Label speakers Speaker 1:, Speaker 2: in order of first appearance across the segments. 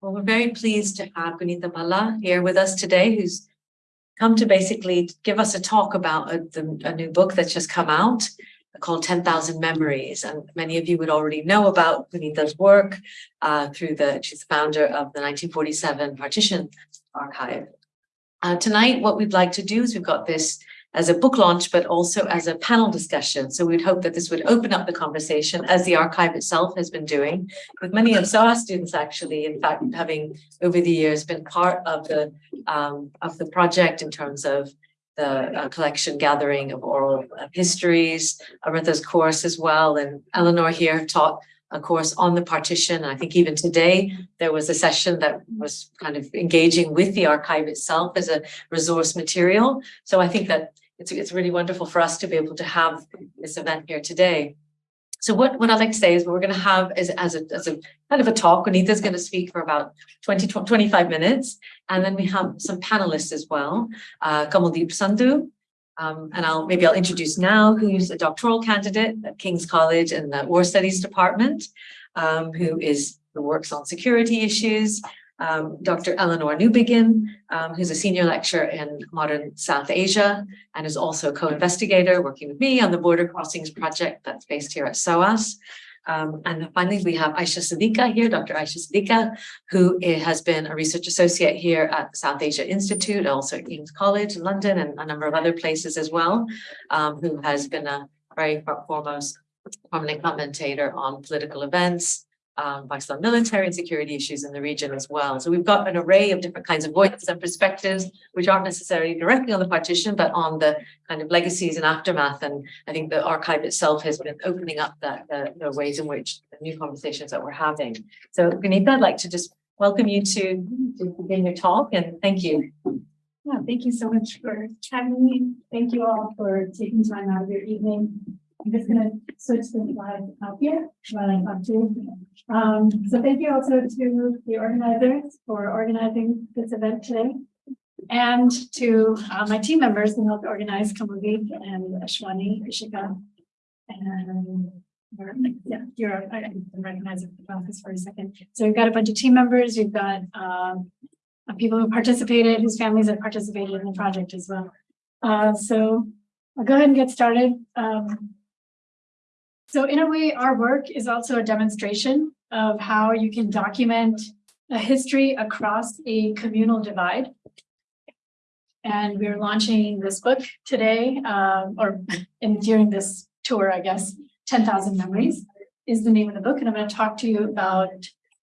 Speaker 1: Well, we're very pleased to have Guneeta Bhalla here with us today, who's come to basically give us a talk about a, the, a new book that's just come out called 10,000 Memories. And many of you would already know about Guneeta's work uh, through the, she's the founder of the 1947 Partition Archive. Uh, tonight, what we'd like to do is we've got this as a book launch, but also as a panel discussion. So we'd hope that this would open up the conversation as the archive itself has been doing with many of SOAS students actually, in fact, having over the years been part of the um, of the project in terms of the uh, collection gathering of oral uh, histories, Aritha's course as well, and Eleanor here taught a course on the partition. I think even today there was a session that was kind of engaging with the archive itself as a resource material. So I think that it's, it's really wonderful for us to be able to have this event here today. So what, what I'd like to say is what we're going to have is as a, as a kind of a talk. Anita's going to speak for about 20, 25 minutes. And then we have some panelists as well. Uh, Kamaldeep Sandhu, um, and I'll maybe I'll introduce now who's a doctoral candidate at King's College in the War Studies Department, um, who is who works on security issues. Um, Dr. Eleanor Newbigin, um, who's a senior lecturer in modern South Asia and is also co-investigator working with me on the Border Crossings Project that's based here at SOAS. Um, and finally, we have Ayesha Siddiqa here, Dr. Ayesha Siddiqa, who has been a research associate here at South Asia Institute, also at King's College in London and a number of other places as well, um, who has been a very foremost prominent commentator on political events, um, Pakistan military and security issues in the region as well. So we've got an array of different kinds of voices and perspectives, which aren't necessarily directly on the partition, but on the kind of legacies and aftermath. And I think the archive itself has been opening up that the, the ways in which the new conversations that we're having. So Guneeta, I'd like to just welcome you to, to begin your talk and thank you.
Speaker 2: Yeah, thank you so much for having me. Thank you all for taking time out of your evening I'm just gonna switch the slide up here while I talk to you. Um, so thank you also to the organizers for organizing this event today. And to uh, my team members who helped organize Kamaldeep and Ashwani, Ishika, and yeah, you're, I I can recognize the office for a second. So we've got a bunch of team members, we've got um, people who participated, whose families have participated in the project as well. Uh, so I'll go ahead and get started. Um, so in a way, our work is also a demonstration of how you can document a history across a communal divide. And we're launching this book today, um, or in, during this tour, I guess, 10,000 Memories is the name of the book. And I'm going to talk to you about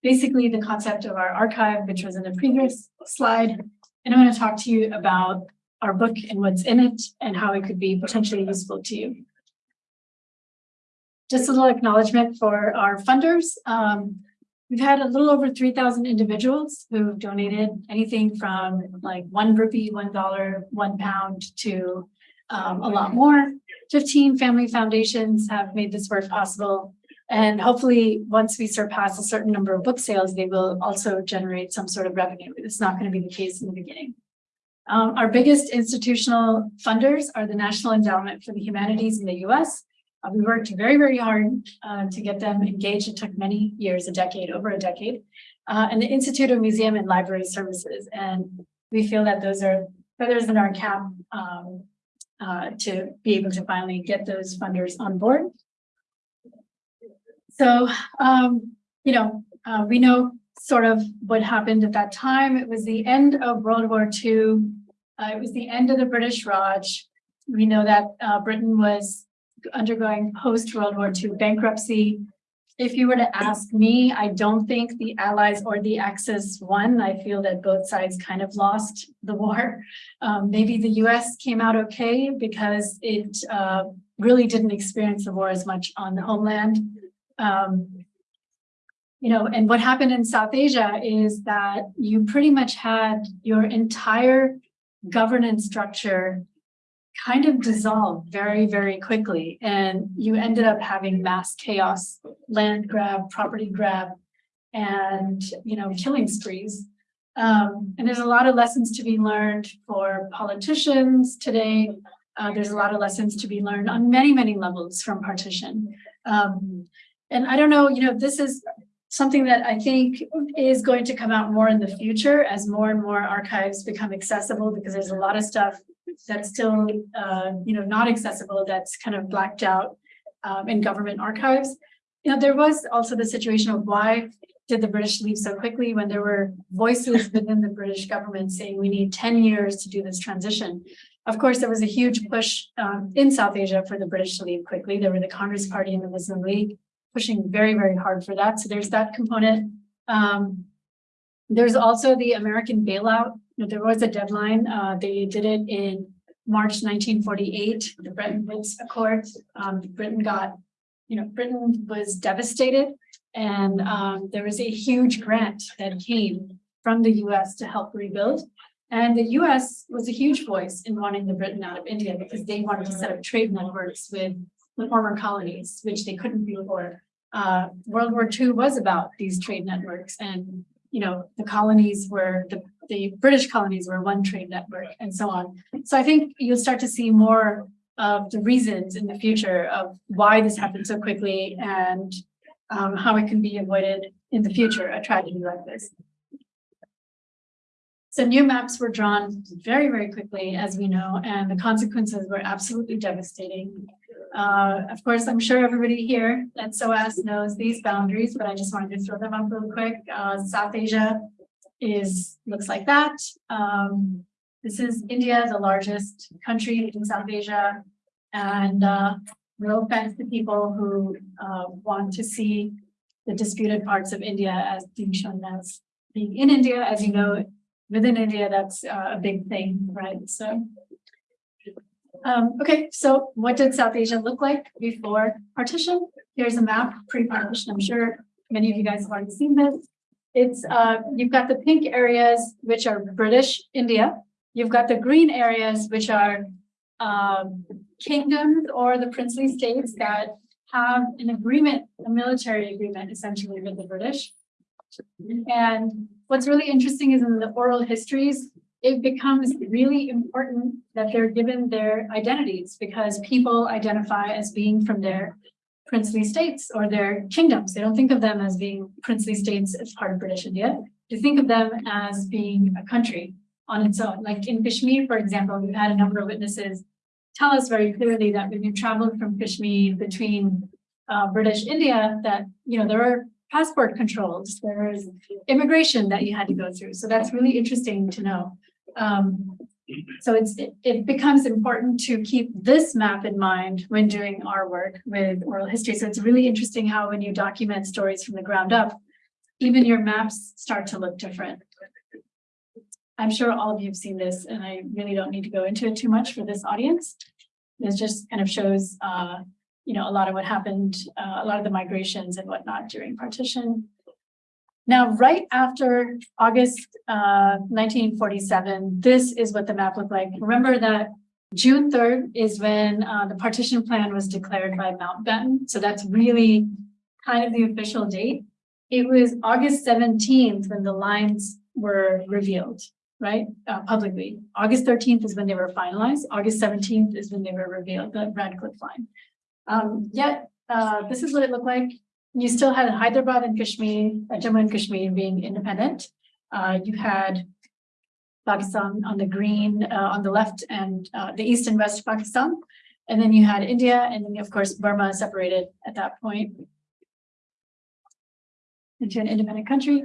Speaker 2: basically the concept of our archive, which was in the previous slide. And I'm going to talk to you about our book and what's in it and how it could be potentially useful to you. Just a little acknowledgement for our funders. Um, we've had a little over 3,000 individuals who've donated anything from like one rupee, one dollar, one pound to um, a lot more. 15 family foundations have made this work possible. And hopefully, once we surpass a certain number of book sales, they will also generate some sort of revenue. It's not going to be the case in the beginning. Um, our biggest institutional funders are the National Endowment for the Humanities in the US, uh, we worked very, very hard uh, to get them engaged. It took many years, a decade, over a decade, uh, and the Institute of Museum and Library Services. And we feel that those are feathers in our cap um, uh, to be able to finally get those funders on board. So, um, you know, uh, we know sort of what happened at that time. It was the end of World War II. Uh, it was the end of the British Raj. We know that Britain was undergoing post-World War II bankruptcy. If you were to ask me, I don't think the Allies or the Axis won. I feel that both sides kind of lost the war. Um, maybe the US came out okay because it uh, really didn't experience the war as much on the homeland. Um, you know, and what happened in South Asia is that you pretty much had your entire governance structure kind of dissolved very, very quickly. And you ended up having mass chaos, land grab, property grab, and, you know, killing sprees. Um, and there's a lot of lessons to be learned for politicians today. Uh, there's a lot of lessons to be learned on many, many levels from partition. Um, and I don't know, you know, this is something that I think is going to come out more in the future as more and more archives become accessible, because there's a lot of stuff that's still, uh, you know, not accessible, that's kind of blacked out um, in government archives. You know, there was also the situation of why did the British leave so quickly when there were voices within the British government saying we need 10 years to do this transition. Of course, there was a huge push um, in South Asia for the British to leave quickly. There were the Congress Party and the Muslim League pushing very, very hard for that. So there's that component. Um, there's also the American bailout. There was a deadline. Uh, they did it in March 1948, the Bretton Woods Accord. Um, Britain got, you know, Britain was devastated. And um, there was a huge grant that came from the US to help rebuild. And the US was a huge voice in wanting the Britain out of India because they wanted to set up trade networks with the former colonies, which they couldn't before. Uh, World War II was about these trade networks and, you know, the colonies were, the, the British colonies were one trade network and so on. So I think you'll start to see more of the reasons in the future of why this happened so quickly and um, how it can be avoided in the future, a tragedy like this. So new maps were drawn very, very quickly, as we know, and the consequences were absolutely devastating. Uh, of course, I'm sure everybody here at SOAS knows these boundaries, but I just wanted to throw them up real quick. Uh, South Asia is, looks like that. Um, this is India, the largest country in South Asia. And uh, no offense to people who uh, want to see the disputed parts of India as being shown as being in India, as you know, within India, that's uh, a big thing, right? So, um, okay, so what did South Asia look like before partition? Here's a map pre-partition. I'm sure many of you guys have already seen this. It's uh, you've got the pink areas, which are British India. You've got the green areas, which are um, kingdoms or the princely states that have an agreement, a military agreement essentially with the British. And what's really interesting is in the oral histories, it becomes really important that they're given their identities because people identify as being from their princely states or their kingdoms. They don't think of them as being princely states as part of British India. They think of them as being a country on its own. Like in Kashmir, for example, we've had a number of witnesses tell us very clearly that when you traveled from Kashmir between uh, British India, that, you know, there are passport controls, there is immigration that you had to go through. So that's really interesting to know. Um, so it's it, it becomes important to keep this map in mind when doing our work with oral history. So it's really interesting how when you document stories from the ground up, even your maps start to look different. I'm sure all of you have seen this and I really don't need to go into it too much for this audience. This just kind of shows, uh, you know, a lot of what happened, uh, a lot of the migrations and whatnot during partition. Now, right after August uh, 1947, this is what the map looked like. Remember that June 3rd is when uh, the partition plan was declared by Mountbatten. So that's really kind of the official date. It was August 17th when the lines were revealed right, uh, publicly. August thirteenth is when they were finalized. August seventeenth is when they were revealed, the Radcliffe line. Um, yet, uh, this is what it looked like. You still had Hyderabad and Kashmir, uh, Jammu and Kashmir being independent. Uh, you had Pakistan on the green, uh, on the left and uh, the east and west Pakistan. And then you had India and then of course Burma separated at that point into an independent country.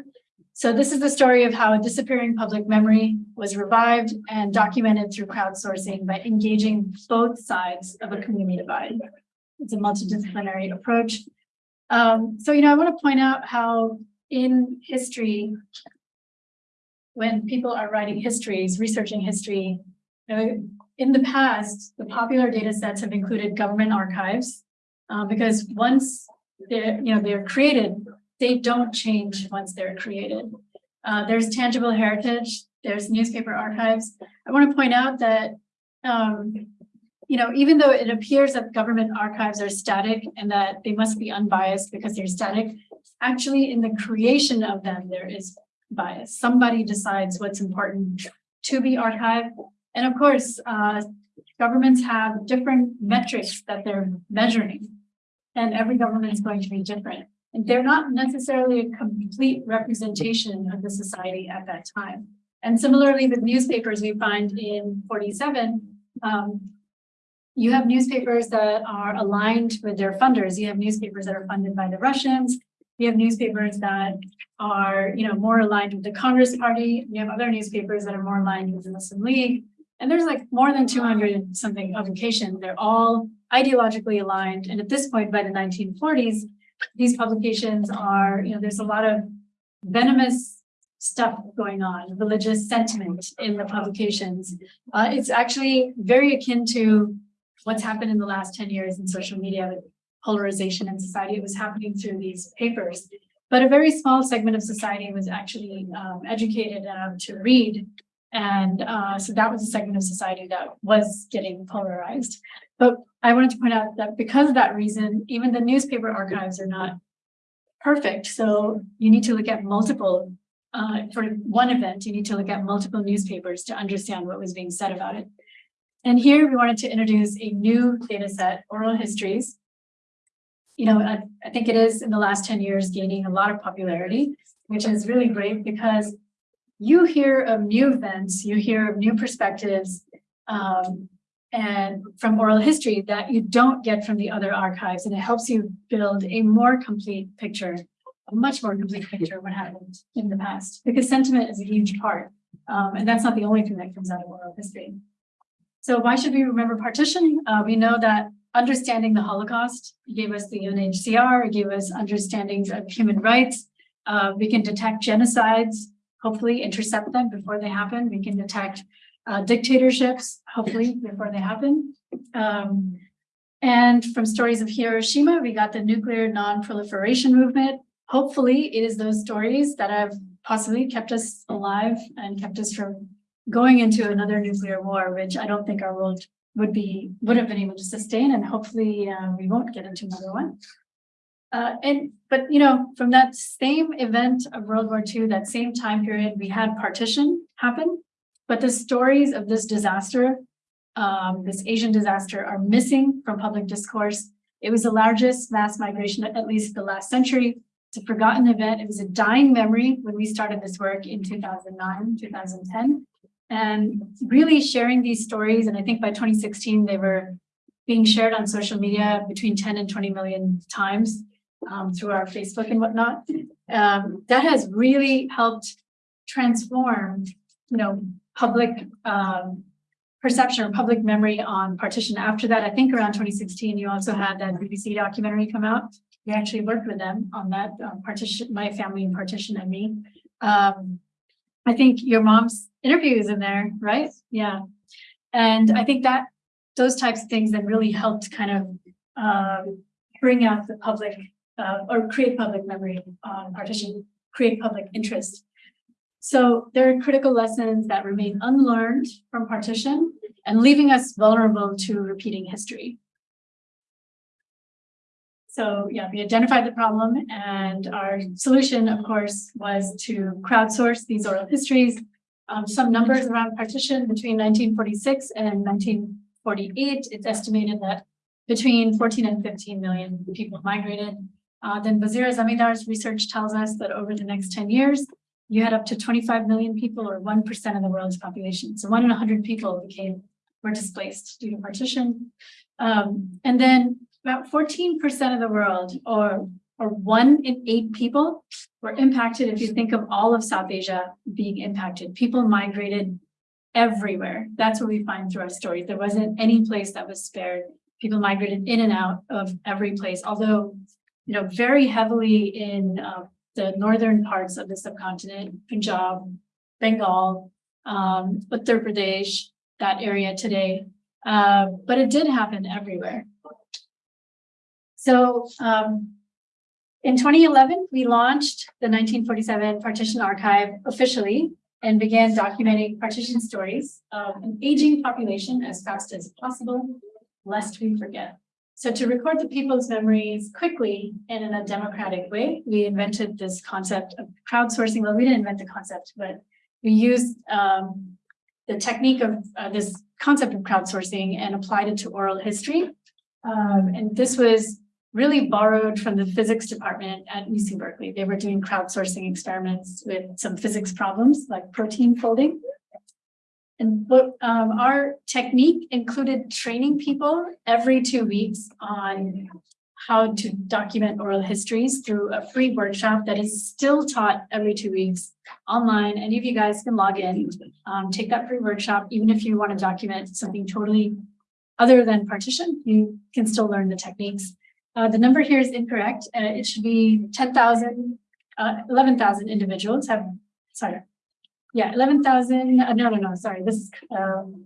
Speaker 2: So this is the story of how a disappearing public memory was revived and documented through crowdsourcing by engaging both sides of a community divide. It's a multidisciplinary approach. Um, so, you know, I want to point out how in history, when people are writing histories, researching history, you know, in the past, the popular data sets have included government archives uh, because once they're, you know, they're created, they don't change once they're created. Uh, there's tangible heritage, there's newspaper archives. I want to point out that, um, you know, even though it appears that government archives are static and that they must be unbiased because they're static, actually in the creation of them, there is bias. Somebody decides what's important to be archived. And of course, uh, governments have different metrics that they're measuring and every government is going to be different. And they're not necessarily a complete representation of the society at that time. And similarly with newspapers, we find in forty-seven, um, you have newspapers that are aligned with their funders. You have newspapers that are funded by the Russians. You have newspapers that are, you know, more aligned with the Congress Party. You have other newspapers that are more aligned with the Muslim League. And there's like more than two hundred something publications. They're all ideologically aligned. And at this point, by the nineteen forties, these publications are, you know, there's a lot of venomous stuff going on, religious sentiment in the publications. Uh, it's actually very akin to what's happened in the last ten years in social media with polarization in society. It was happening through these papers. But a very small segment of society was actually um, educated enough to read. And uh, so that was a segment of society that was getting polarized. But I wanted to point out that because of that reason, even the newspaper archives are not perfect. So you need to look at multiple, uh, for one event, you need to look at multiple newspapers to understand what was being said about it. And here we wanted to introduce a new data set, oral histories. You know, I, I think it is in the last ten years gaining a lot of popularity, which is really great because you hear of new events, you hear of new perspectives, um, and from oral history that you don't get from the other archives, and it helps you build a more complete picture, a much more complete picture of what happened in the past, because sentiment is a huge part. Um, and that's not the only thing that comes out of oral history. So why should we remember partition? Uh, we know that understanding the Holocaust gave us the UNHCR, it gave us understandings of human rights. Uh, we can detect genocides, hopefully intercept them before they happen. We can detect uh, dictatorships, hopefully before they happen. Um, and from stories of Hiroshima, we got the nuclear non-proliferation movement. Hopefully it is those stories that have possibly kept us alive and kept us from going into another nuclear war, which I don't think our world would be, would have been able to sustain, and hopefully uh, we won't get into another one. Uh, and, but you know, from that same event of World War II, that same time period, we had partition happen. But the stories of this disaster, um, this Asian disaster are missing from public discourse. It was the largest mass migration, at least the last century. It's a forgotten event. It was a dying memory when we started this work in 2009, 2010. And really sharing these stories, and I think by 2016, they were being shared on social media between 10 and 20 million times um, through our Facebook and whatnot. Um, that has really helped transform, you know, public um, perception or public memory on partition. After that, I think around 2016, you also had that BBC documentary come out. We actually worked with them on that um, partition, my family and partition and me. Um, I think your mom's interview is in there, right? Yeah. And I think that those types of things that really helped kind of um, bring out the public uh, or create public memory on partition, create public interest. So there are critical lessons that remain unlearned from partition and leaving us vulnerable to repeating history. So yeah, we identified the problem and our solution, of course, was to crowdsource these oral histories. Um, some numbers around partition between 1946 and 1948, it's estimated that between 14 and 15 million people migrated. Uh, then Vazira Zamindar's research tells us that over the next 10 years, you had up to 25 million people or 1% of the world's population. So one in 100 people became, were displaced due to partition. Um, and then about 14% of the world or, or one in eight people were impacted. If you think of all of South Asia being impacted, people migrated everywhere. That's what we find through our stories. There wasn't any place that was spared. People migrated in and out of every place, although, you know, very heavily in uh, the northern parts of the subcontinent, Punjab, Bengal, um, Uttar Pradesh, that area today. Uh, but it did happen everywhere. So um, in 2011, we launched the 1947 Partition Archive officially and began documenting partition stories of an aging population as fast as possible, lest we forget. So to record the people's memories quickly and in a democratic way, we invented this concept of crowdsourcing. Well, we didn't invent the concept, but we used um, the technique of uh, this concept of crowdsourcing and applied it to oral history. Um, and this was really borrowed from the physics department at UC Berkeley. They were doing crowdsourcing experiments with some physics problems like protein folding. And what um, our technique included training people every two weeks on how to document oral histories through a free workshop that is still taught every two weeks online. Any of you guys can log in, um, take that free workshop, even if you want to document something totally other than partition, you can still learn the techniques. Uh, the number here is incorrect. Uh, it should be 10,000, uh, 11,000 individuals have, sorry. Yeah, 11,000, uh, no, no, no, sorry, this is, um,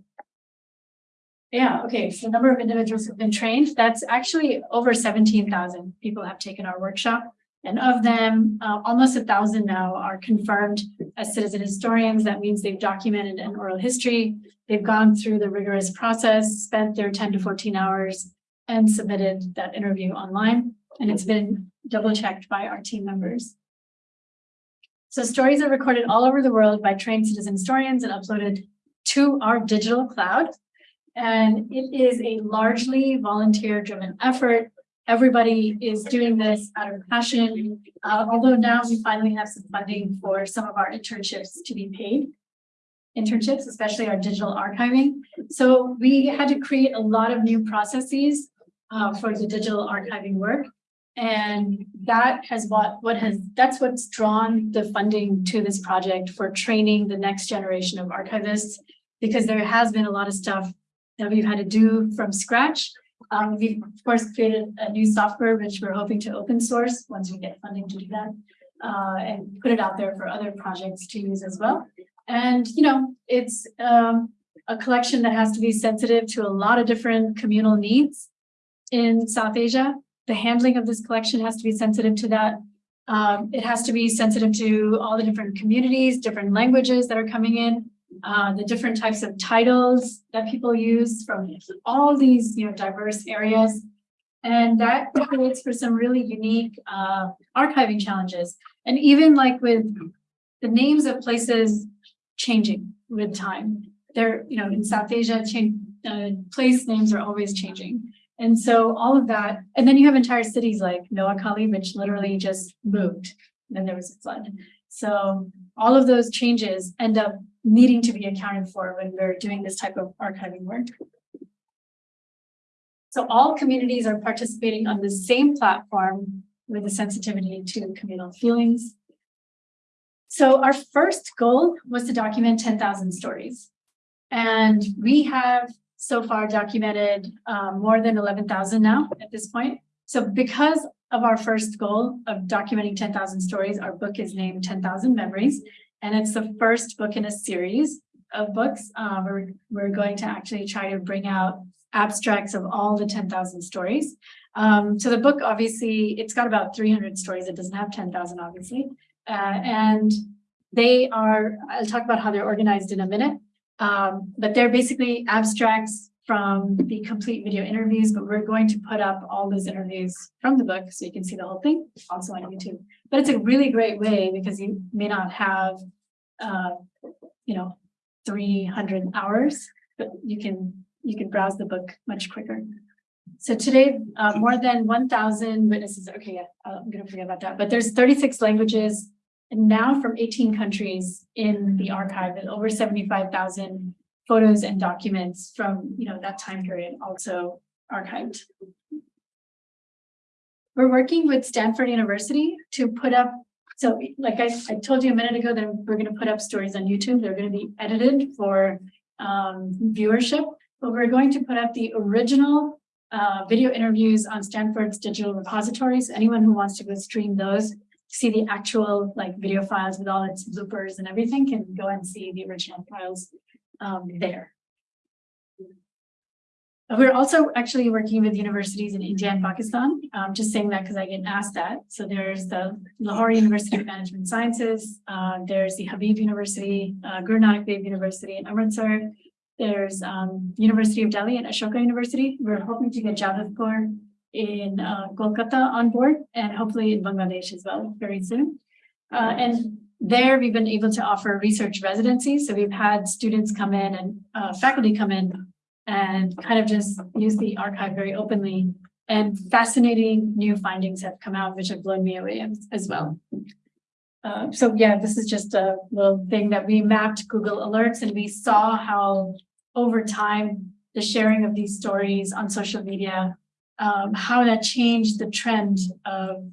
Speaker 2: yeah, okay, so the number of individuals who've been trained, that's actually over 17,000 people have taken our workshop. And of them, uh, almost a thousand now are confirmed as citizen historians. That means they've documented an oral history. They've gone through the rigorous process, spent their 10 to 14 hours and submitted that interview online. And it's been double checked by our team members. So stories are recorded all over the world by trained citizen historians and uploaded to our digital cloud. And it is a largely volunteer driven effort. Everybody is doing this out of passion, uh, although now we finally have some funding for some of our internships to be paid. Internships, especially our digital archiving. So we had to create a lot of new processes uh, for the digital archiving work. And that has what, what has, that's what's drawn the funding to this project for training the next generation of archivists, because there has been a lot of stuff that we've had to do from scratch. Um, we've of course created a new software, which we're hoping to open source once we get funding to do that, uh, and put it out there for other projects to use as well. And, you know, it's um, a collection that has to be sensitive to a lot of different communal needs in South Asia. The handling of this collection has to be sensitive to that. Um, it has to be sensitive to all the different communities, different languages that are coming in, uh, the different types of titles that people use from all these you know, diverse areas. And that creates for some really unique uh, archiving challenges. And even like with the names of places changing with time. They're, you know, in South Asia, change, uh, place names are always changing. And so all of that, and then you have entire cities like Noakhali, which literally just moved. Then there was a flood. So all of those changes end up needing to be accounted for when we're doing this type of archiving work. So all communities are participating on the same platform with a sensitivity to communal feelings. So our first goal was to document 10,000 stories. And we have so far documented um, more than 11,000 now at this point. So because of our first goal of documenting 10,000 stories, our book is named 10,000 Memories. And it's the first book in a series of books. Uh, we're, we're going to actually try to bring out abstracts of all the 10,000 stories. Um, so the book, obviously, it's got about 300 stories. It doesn't have 10,000, obviously. Uh, and they are, I'll talk about how they're organized in a minute. Um, but they're basically abstracts from the complete video interviews, but we're going to put up all those interviews from the book so you can see the whole thing also on YouTube. But it's a really great way because you may not have, uh, you know, 300 hours, but you can you can browse the book much quicker. So today, uh, more than 1,000 witnesses. Okay, yeah, I'm going to forget about that. But there's 36 languages now from 18 countries in the archive and over 75,000 photos and documents from you know that time period also archived. We're working with Stanford University to put up, so like I, I told you a minute ago that we're going to put up stories on YouTube. They're going to be edited for um, viewership, but we're going to put up the original uh, video interviews on Stanford's digital repositories. Anyone who wants to go stream those, see the actual like video files with all its bloopers and everything can go and see the original files um, there. We're also actually working with universities in India and Pakistan. Um, just saying that because I get asked that. So there's the Lahore University of Management Sciences. Uh, there's the Habib University, uh, Guru Nanak Dev University in Amritsar. There's um, University of Delhi and Ashoka University. We're hoping to get Jadavpur in uh, Kolkata on board and hopefully in Bangladesh as well very soon. Uh, and there we've been able to offer research residencies. So we've had students come in and uh, faculty come in and kind of just use the archive very openly and fascinating new findings have come out, which have blown me away as, as well. Uh, so yeah, this is just a little thing that we mapped Google Alerts and we saw how over time, the sharing of these stories on social media, um, how that changed the trend of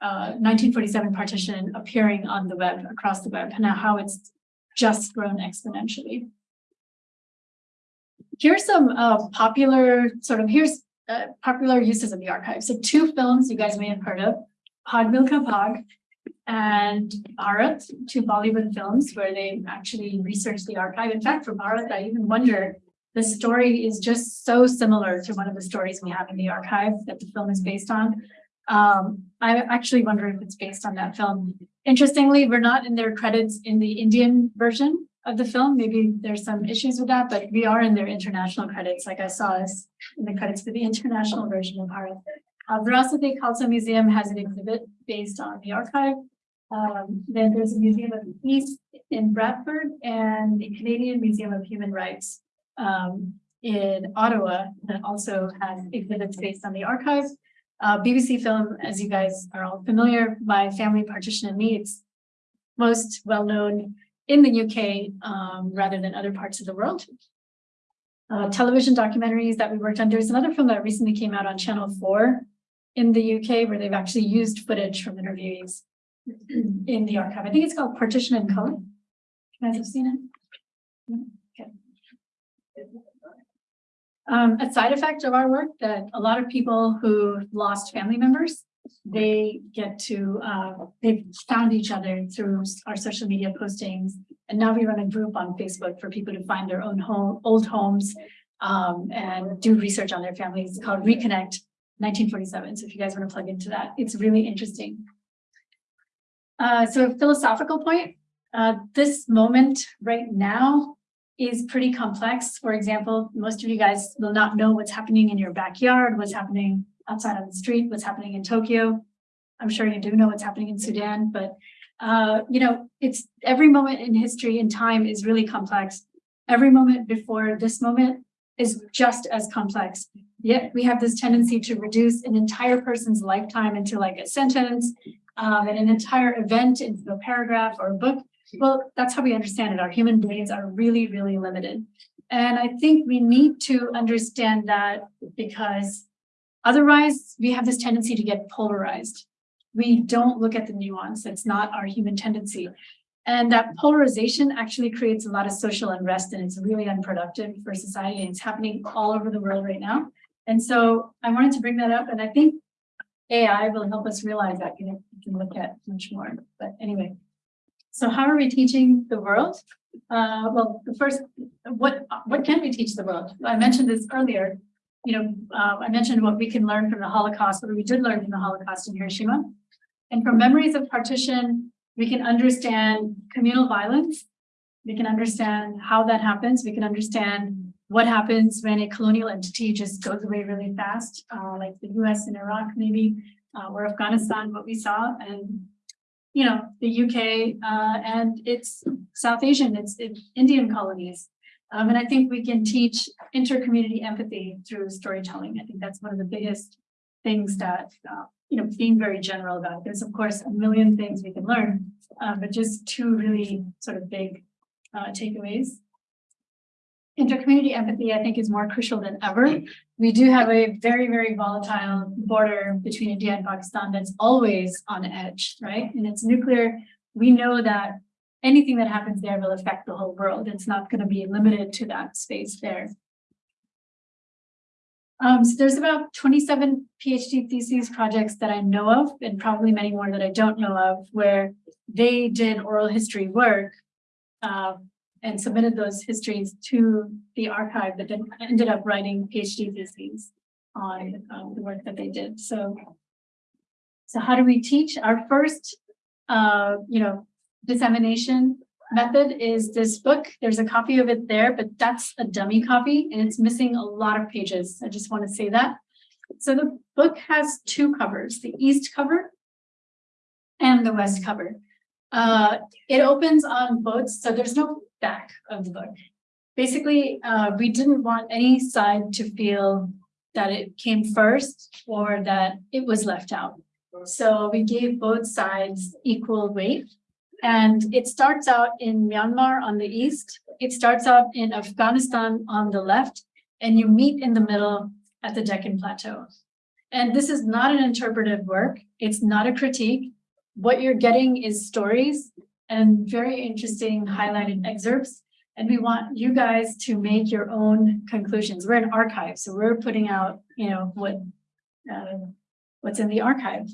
Speaker 2: uh, 1947 partition appearing on the web, across the web, and now how it's just grown exponentially. Here's some uh, popular sort of, here's uh, popular uses of the archive. So two films you guys may have heard of, Bhaag Milkha Bhaag and Bharat, two Bollywood films where they actually researched the archive. In fact, for Bharat, I even wonder, the story is just so similar to one of the stories we have in the archive that the film is based on. Um, I actually wonder if it's based on that film. Interestingly, we're not in their credits in the Indian version of the film. Maybe there's some issues with that, but we are in their international credits, like I saw us in the credits for the international version of Bharat. Uh, Virasat-e Khalsa Museum has an exhibit based on the archive. Um, then there's a Museum of the East in Bradford and the Canadian Museum of Human Rights um, in Ottawa that also has exhibits based on the archive. Uh, BBC film, as you guys are all familiar, My Family Partition and Me, it's most well known in the UK um, rather than other parts of the world. Uh, television documentaries that we worked on. There's another film that recently came out on Channel 4 in the UK where they've actually used footage from interviewees in the archive. I think it's called Partition and Color. You guys have seen it? Okay. Um, a side effect of our work that a lot of people who lost family members, they get to, uh, they've found each other through our social media postings. And now we run a group on Facebook for people to find their own home, old homes um, and do research on their families. Called Reconnect 1947. So if you guys want to plug into that, it's really interesting. Uh, so a philosophical point, uh, this moment right now is pretty complex. For example, most of you guys will not know what's happening in your backyard, what's happening outside on the street, what's happening in Tokyo. I'm sure you do know what's happening in Sudan, but uh, you know, it's every moment in history and time is really complex. Every moment before this moment is just as complex. Yet we have this tendency to reduce an entire person's lifetime into like a sentence um, and an entire event into a paragraph or a book. Well, that's how we understand it. Our human brains are really, really limited. And I think we need to understand that because otherwise we have this tendency to get polarized. We don't look at the nuance. It's not our human tendency. And that polarization actually creates a lot of social unrest and it's really unproductive for society. And it's happening all over the world right now. And so I wanted to bring that up. And I think AI will help us realize that you know, we can look at much more. But anyway, so how are we teaching the world? Uh, well, the first, what what can we teach the world? I mentioned this earlier. You know, uh, I mentioned what we can learn from the Holocaust, what we did learn from the Holocaust in Hiroshima. And from memories of partition, we can understand communal violence. We can understand how that happens. We can understand what happens when a colonial entity just goes away really fast, uh, like the US and Iraq maybe, uh, or Afghanistan, what we saw, and you know, the UK uh, and it's South Asian, it's, it's Indian colonies. Um, and I think we can teach inter-community empathy through storytelling. I think that's one of the biggest things that, uh, you know, being very general about. There's of course a million things we can learn, uh, but just two really sort of big uh, takeaways intercommunity empathy, I think, is more crucial than ever. We do have a very, very volatile border between India and Pakistan that's always on edge, right? And it's nuclear. We know that anything that happens there will affect the whole world. It's not going to be limited to that space there. Um, so there's about 27 PhD theses projects that I know of, and probably many more that I don't know of, where they did oral history work uh, and submitted those histories to the archive that then ended up writing PhD theses on um, the work that they did. So, so how do we teach? Our first, uh, you know, dissemination method is this book. There's a copy of it there, but that's a dummy copy and it's missing a lot of pages. I just want to say that. So the book has two covers, the east cover and the west cover. Uh, it opens on both, so there's no back of the book. Basically, uh, we didn't want any side to feel that it came first or that it was left out. So we gave both sides equal weight. And it starts out in Myanmar on the east. It starts out in Afghanistan on the left, and you meet in the middle at the Deccan Plateau. And this is not an interpretive work. It's not a critique. What you're getting is stories and very interesting highlighted excerpts. And we want you guys to make your own conclusions. We're an archive, so we're putting out, you know, what uh, what's in the archive.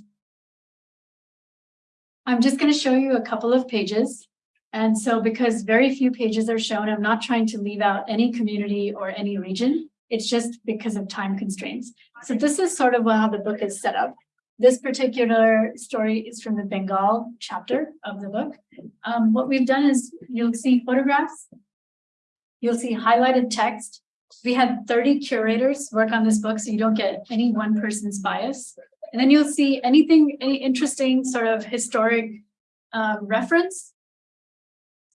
Speaker 2: I'm just going to show you a couple of pages. And so because very few pages are shown, I'm not trying to leave out any community or any region. It's just because of time constraints. So this is sort of how the book is set up. This particular story is from the Bengal chapter of the book. Um, what we've done is you'll see photographs. You'll see highlighted text. We had 30 curators work on this book, so you don't get any one person's bias. And then you'll see anything, any interesting sort of historic um, reference.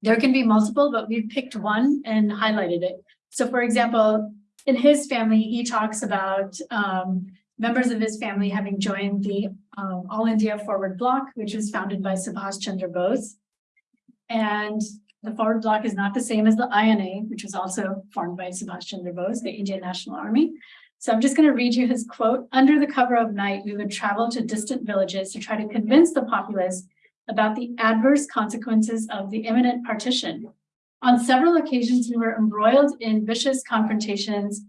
Speaker 2: There can be multiple, but we've picked one and highlighted it. So for example, in his family, he talks about um, members of his family having joined the um, All India Forward Bloc, which was founded by Subhash Chandra Bose. And the Forward Bloc is not the same as the INA, which was also formed by Subhash Chandra Bose, the Indian National Army. So I'm just going to read you his quote. Under the cover of night, we would travel to distant villages to try to convince the populace about the adverse consequences of the imminent partition. On several occasions, we were embroiled in vicious confrontations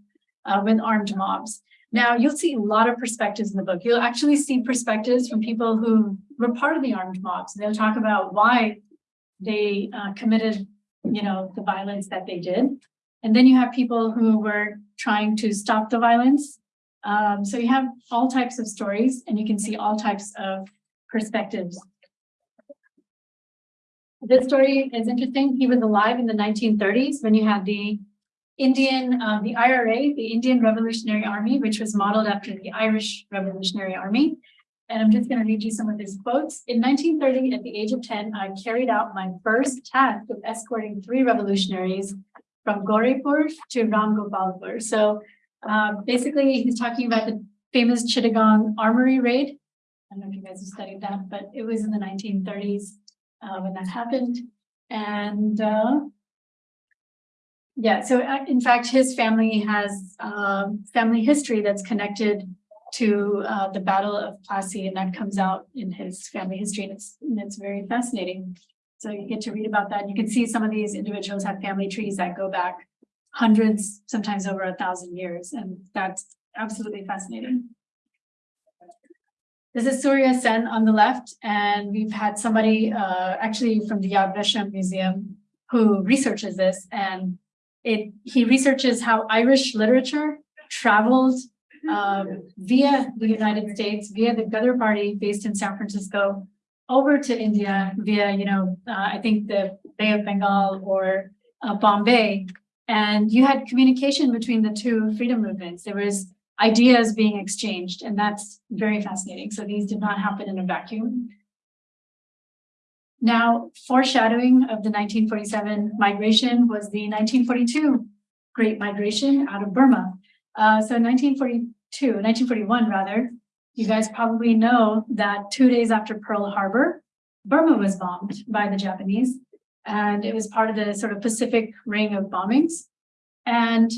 Speaker 2: uh, with armed mobs. Now, you'll see a lot of perspectives in the book. You'll actually see perspectives from people who were part of the armed mobs. They'll talk about why they uh, committed, you know, the violence that they did. And then you have people who were trying to stop the violence. Um, so you have all types of stories and you can see all types of perspectives. This story is interesting. He was alive in the 1930s when you had the Indian, uh, the IRA, the Indian Revolutionary Army, which was modeled after the Irish Revolutionary Army. And I'm just going to read you some of his quotes. In 1930, at the age of 10, I carried out my first task of escorting three revolutionaries from Gorepur to Ramgopalpur. So um, basically, he's talking about the famous Chittagong Armory raid. I don't know if you guys have studied that, but it was in the 1930s uh, when that happened. And uh, yeah, so uh, in fact, his family has uh, family history that's connected to uh, the Battle of Plassey, and that comes out in his family history, and it's, and it's very fascinating. So you get to read about that. You can see some of these individuals have family trees that go back hundreds, sometimes over a thousand years, and that's absolutely fascinating. This is Surya Sen on the left, and we've had somebody uh, actually from the Yad Vashem Museum who researches this, and it he researches how Irish literature traveled um, via the United States, via the Ghadar Party based in San Francisco, over to India via, you know, uh, I think the Bay of Bengal or uh, Bombay. And you had communication between the two freedom movements. There was ideas being exchanged, and that's very fascinating. So these did not happen in a vacuum. Now, foreshadowing of the 1947 migration was the 1942 Great Migration out of Burma. Uh, so 1942, 1941 rather, you guys probably know that two days after Pearl Harbor, Burma was bombed by the Japanese, and it was part of the sort of Pacific ring of bombings. And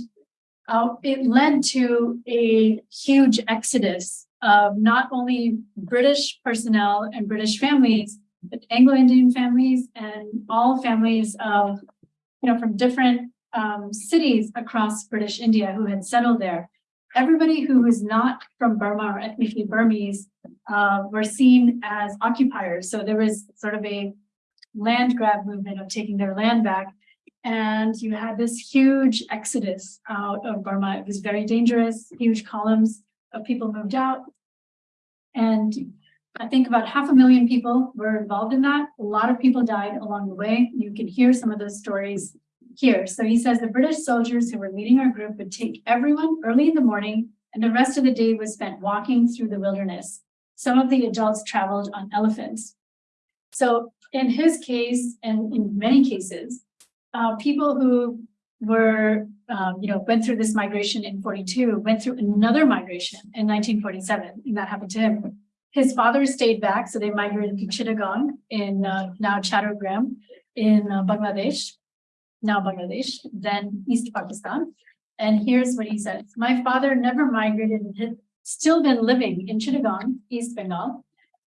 Speaker 2: uh, it led to a huge exodus of not only British personnel and British families, Anglo-Indian families and all families of, you know, from different um, cities across British India who had settled there everybody who was not from Burma or ethnically Burmese uh, were seen as occupiers. So there was sort of a land grab movement of taking their land back. And you had this huge exodus out of Burma. It was very dangerous, huge columns of people moved out. And I think about half a million people were involved in that. A lot of people died along the way. You can hear some of those stories here. So he says the British soldiers who were leading our group would take everyone early in the morning and the rest of the day was spent walking through the wilderness. Some of the adults traveled on elephants. So in his case, and in many cases, uh, people who were, um, you know, went through this migration in forty-two, went through another migration in nineteen forty-seven, and that happened to him. His father stayed back, so they migrated to Chittagong in uh, now Chattogram in uh, Bangladesh, now Bangladesh, then East Pakistan. And here's what he says, my father never migrated and had still been living in Chittagong, East Bengal.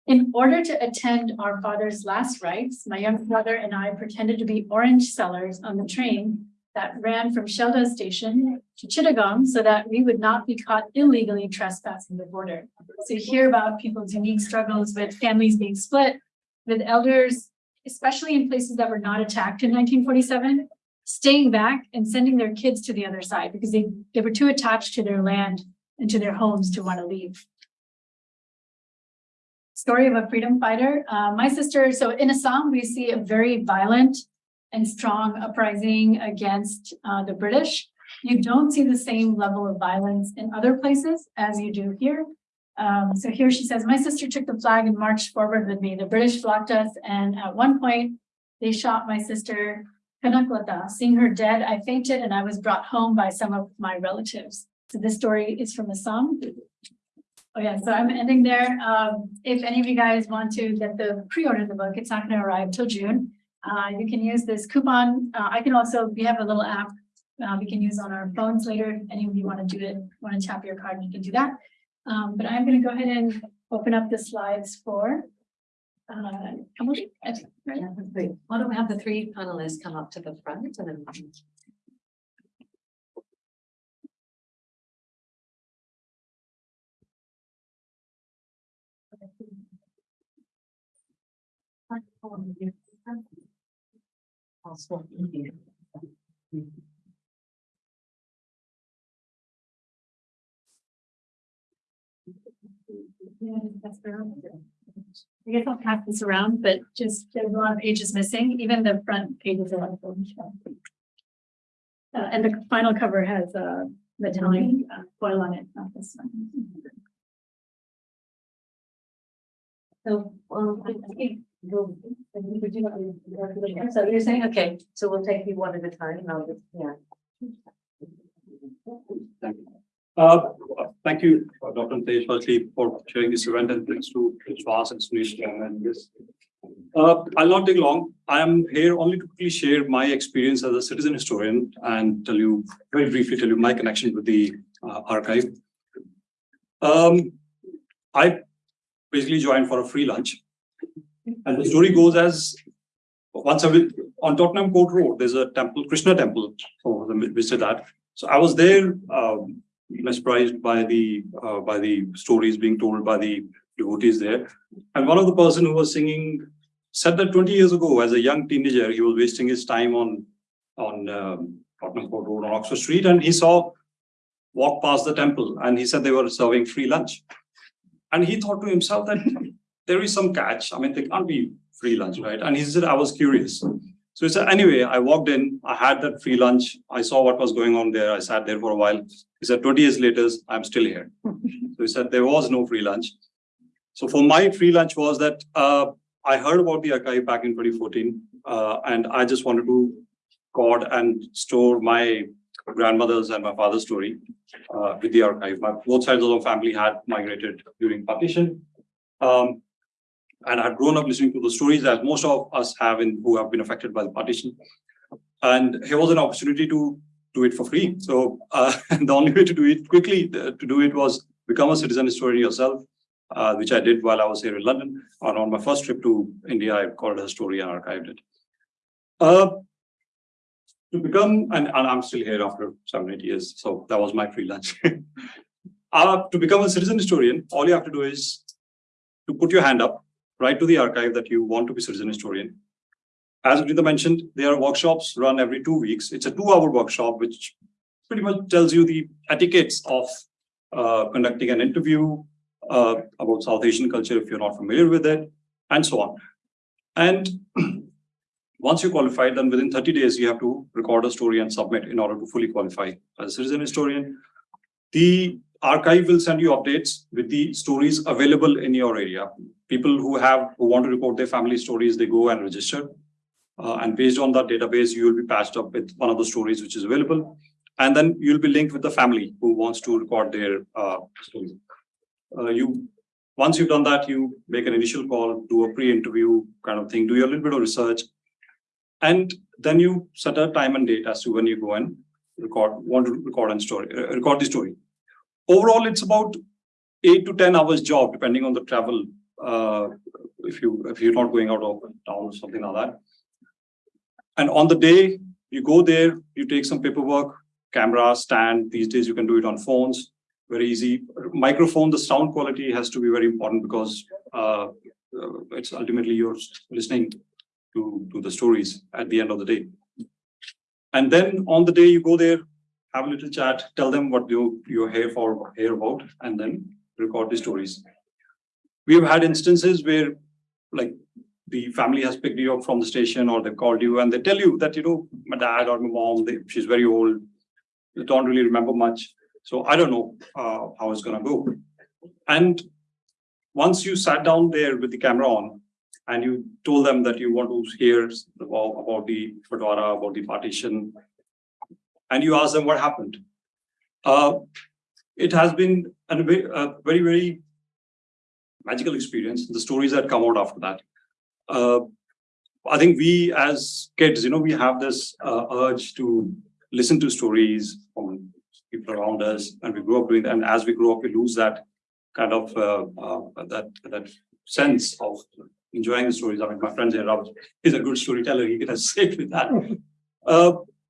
Speaker 2: In order to attend our father's last rites, my young brother and I pretended to be orange sellers on the train that ran from Sealdah station to Chittagong so that we would not be caught illegally trespassing the border. So you hear about people's unique struggles with families being split, with elders, especially in places that were not attacked in nineteen forty-seven, staying back and sending their kids to the other side because they, they were too attached to their land and to their homes to want to leave. Story of a freedom fighter. Uh, my sister, so in Assam, we see a very violent and strong uprising against uh, the British. You don't see the same level of violence in other places as you do here. Um, so here she says, my sister took the flag and marched forward with me. The British blocked us. And at one point they shot my sister Kanaklata. Seeing her dead, I fainted and I was brought home by some of my relatives. So this story is from Assam. Oh yeah, so I'm ending there. Um, if any of you guys want to get the pre-order of the book, it's not going to arrive till June. Uh, you can use this coupon. Uh, I can also, we have a little app uh, we can use on our phones later. If any of you want to do it, want to tap your card, you can do that. Um, but I'm going to go ahead and open up the slides for uh, Kamali. I think, right?
Speaker 1: Yeah, that's great. Why don't we have the three panelists come up to the front and then.
Speaker 2: I guess I'll pass this around, but just there's a lot of pages missing, even the front pages are like. Uh, and the final cover has uh metallic uh, foil on it, not this one.
Speaker 1: So, um, you- so you're saying, okay, so we'll take you one at a time, I'll just, yeah.
Speaker 3: Uh, thank you, uh, Dr. Firstly, for sharing this event and thanks to Shwas and Sunish and this. Uh, I'll not take long. I am here only to quickly share my experience as a citizen historian and tell you, very briefly tell you my connection with the uh, archive. Um, I basically joined for a free lunch. And the story goes as once I on Tottenham Court Road, there's a temple, Krishna temple, for the visit that. So I was there, um, mesmerized by the uh, by the stories being told by the devotees there. And one of the person who was singing said that 20 years ago, as a young teenager, he was wasting his time on on um, Tottenham Court Road on Oxford Street, and he saw walk past the temple, and he said they were serving free lunch, and he thought to himself that there is some catch. I mean, they can't be free lunch, right? And he said, I was curious. So he said, anyway, I walked in, I had that free lunch, I saw what was going on there, I sat there for a while. He said, 20 years later, I'm still here. So he said, there was no free lunch. So for my free lunch was that uh, I heard about the archive back in 2014, uh, and I just wanted to record and store my grandmother's and my father's story uh, with the archive. My, both sides of the family had migrated during partition. Um, and I had grown up listening to the stories that most of us have in who have been affected by the partition. And here was an opportunity to do it for free. So uh, the only way to do it quickly uh, to do it was become a citizen historian yourself, uh, which I did while I was here in London. And on my first trip to India, I called a story and archived it. Uh, to become, and, and, I'm still here after seven, eight years, so that was my free lunch. uh, to become a citizen historian, all you have to do is to put your hand up, write to the archive that you want to be citizen historian. As Guneeta mentioned, there are workshops run every two weeks. It's a two-hour workshop, which pretty much tells you the etiquettes of uh, conducting an interview uh, about South Asian culture if you're not familiar with it, and so on. And once you qualify, then within 30 days, you have to record a story and submit in order to fully qualify as a citizen historian. The archive will send you updates with the stories available in your area. People who have who want to report their family stories, they go and register. Uh, and based on that database, you will be patched up with one of the stories which is available. And then you'll be linked with the family who wants to record their uh, story. Uh, you, once you've done that, you make an initial call, do a pre-interview kind of thing, do your little bit of research. And then you set a time and date as to when you go and record, want to record and story, uh, record the story. Overall, it's about eight to 10 hours job, depending on the travel. Uh, if you, if you're not going out of town or something like that. And on the day you go there, you take some paperwork, camera, stand. These days you can do it on phones, very easy. Microphone, the sound quality has to be very important because uh, uh, it's ultimately you're listening to, to the stories at the end of the day. And then on the day you go there, have a little chat, tell them what you, you're here for, here about, and then record the stories. We have had instances where like the family has picked you up from the station or they called you and they tell you that, you know, my dad or my mom, they, she's very old, they don't really remember much. So I don't know uh, how it's gonna go. And once you sat down there with the camera on and you told them that you want to hear about, about the Batwara, about the partition, and you ask them what happened. Uh, it has been a very, very, magical experience, the stories that come out after that. Uh, I think we as kids, you know, we have this uh, urge to listen to stories from people around us and we grow up doing that. And as we grow up, we lose that kind of, uh, uh, that, that sense of enjoying the stories. I mean, my friend here, is a good storyteller. He can assist with that.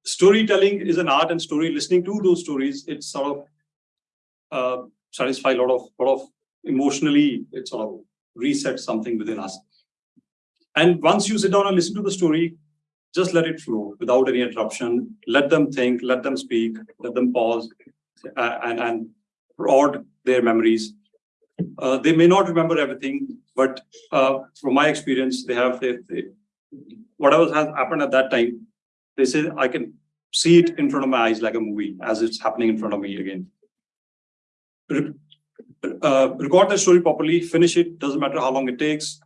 Speaker 3: Storytelling is an art and story listening to those stories. It's sort of uh, satisfy a lot of, lot of emotionally, it sort of resets something within us. And once you sit down and listen to the story, just let it flow without any interruption. Let them think, let them speak, let them pause uh, and, and prod their memories. Uh, they may not remember everything, but uh, from my experience, they have they, they, whatever has happened at that time. They say I can see it in front of my eyes like a movie as it's happening in front of me again. Uh, record the story properly, finish it, doesn't matter how long it takes,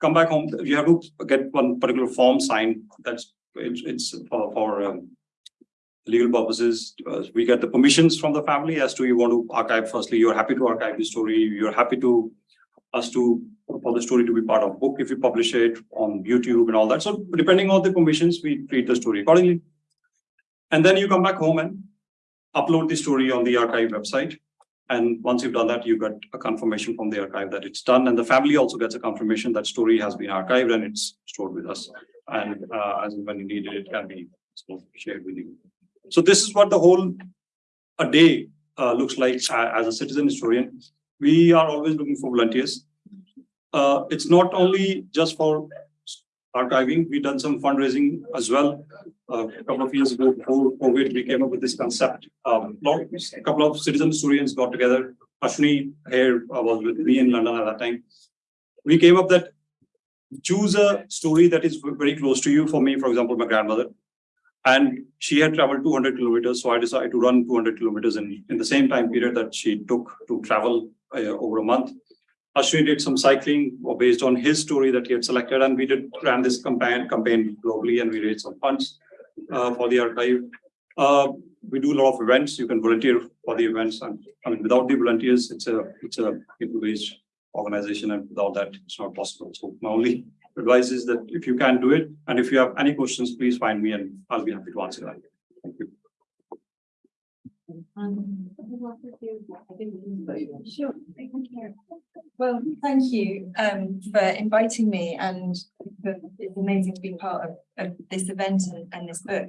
Speaker 3: come back home, you have to get one particular form signed. That's it's, it's for, for um, legal purposes. Uh, we get the permissions from the family as to you want to archive. Firstly, you're happy to archive the story. You're happy to us to for the story to be part of book if you publish it on YouTube and all that. So depending on the permissions, we treat the story accordingly. And then you come back home and upload the story on the archive website. And once you've done that, you get a confirmation from the archive that it's done. And the family also gets a confirmation that story has been archived and it's stored with us. And uh, as when you need it, it can be shared with you. So this is what the whole a day uh, looks like uh, as a citizen historian. We are always looking for volunteers. Uh, it's not only just for archiving, we've done some fundraising as well. Uh, a couple of years ago, before COVID, we came up with this concept. Um, a couple of citizen historians got together. Ashwini here uh, was with me in London at that time. We came up that choose a story that is very close to you. For me, for example, my grandmother. And she had traveled 200 kilometers, so I decided to run 200 kilometers in, in the same time period that she took to travel uh, over a month. Ashwini did some cycling based on his story that he had selected, and we did ran this campaign campaign globally, and we raised some funds uh, for the archive. Uh, we do a lot of events. You can volunteer for the events, and I mean, without the volunteers, it's a it's a people-based organization, and without that, it's not possible. So my only advice is that if you can do it, and if you have any questions, please find me, and I'll be happy to answer that. Thank you.
Speaker 4: Sure. Well, thank you um for inviting me and it's amazing to be part of of this event and and this book.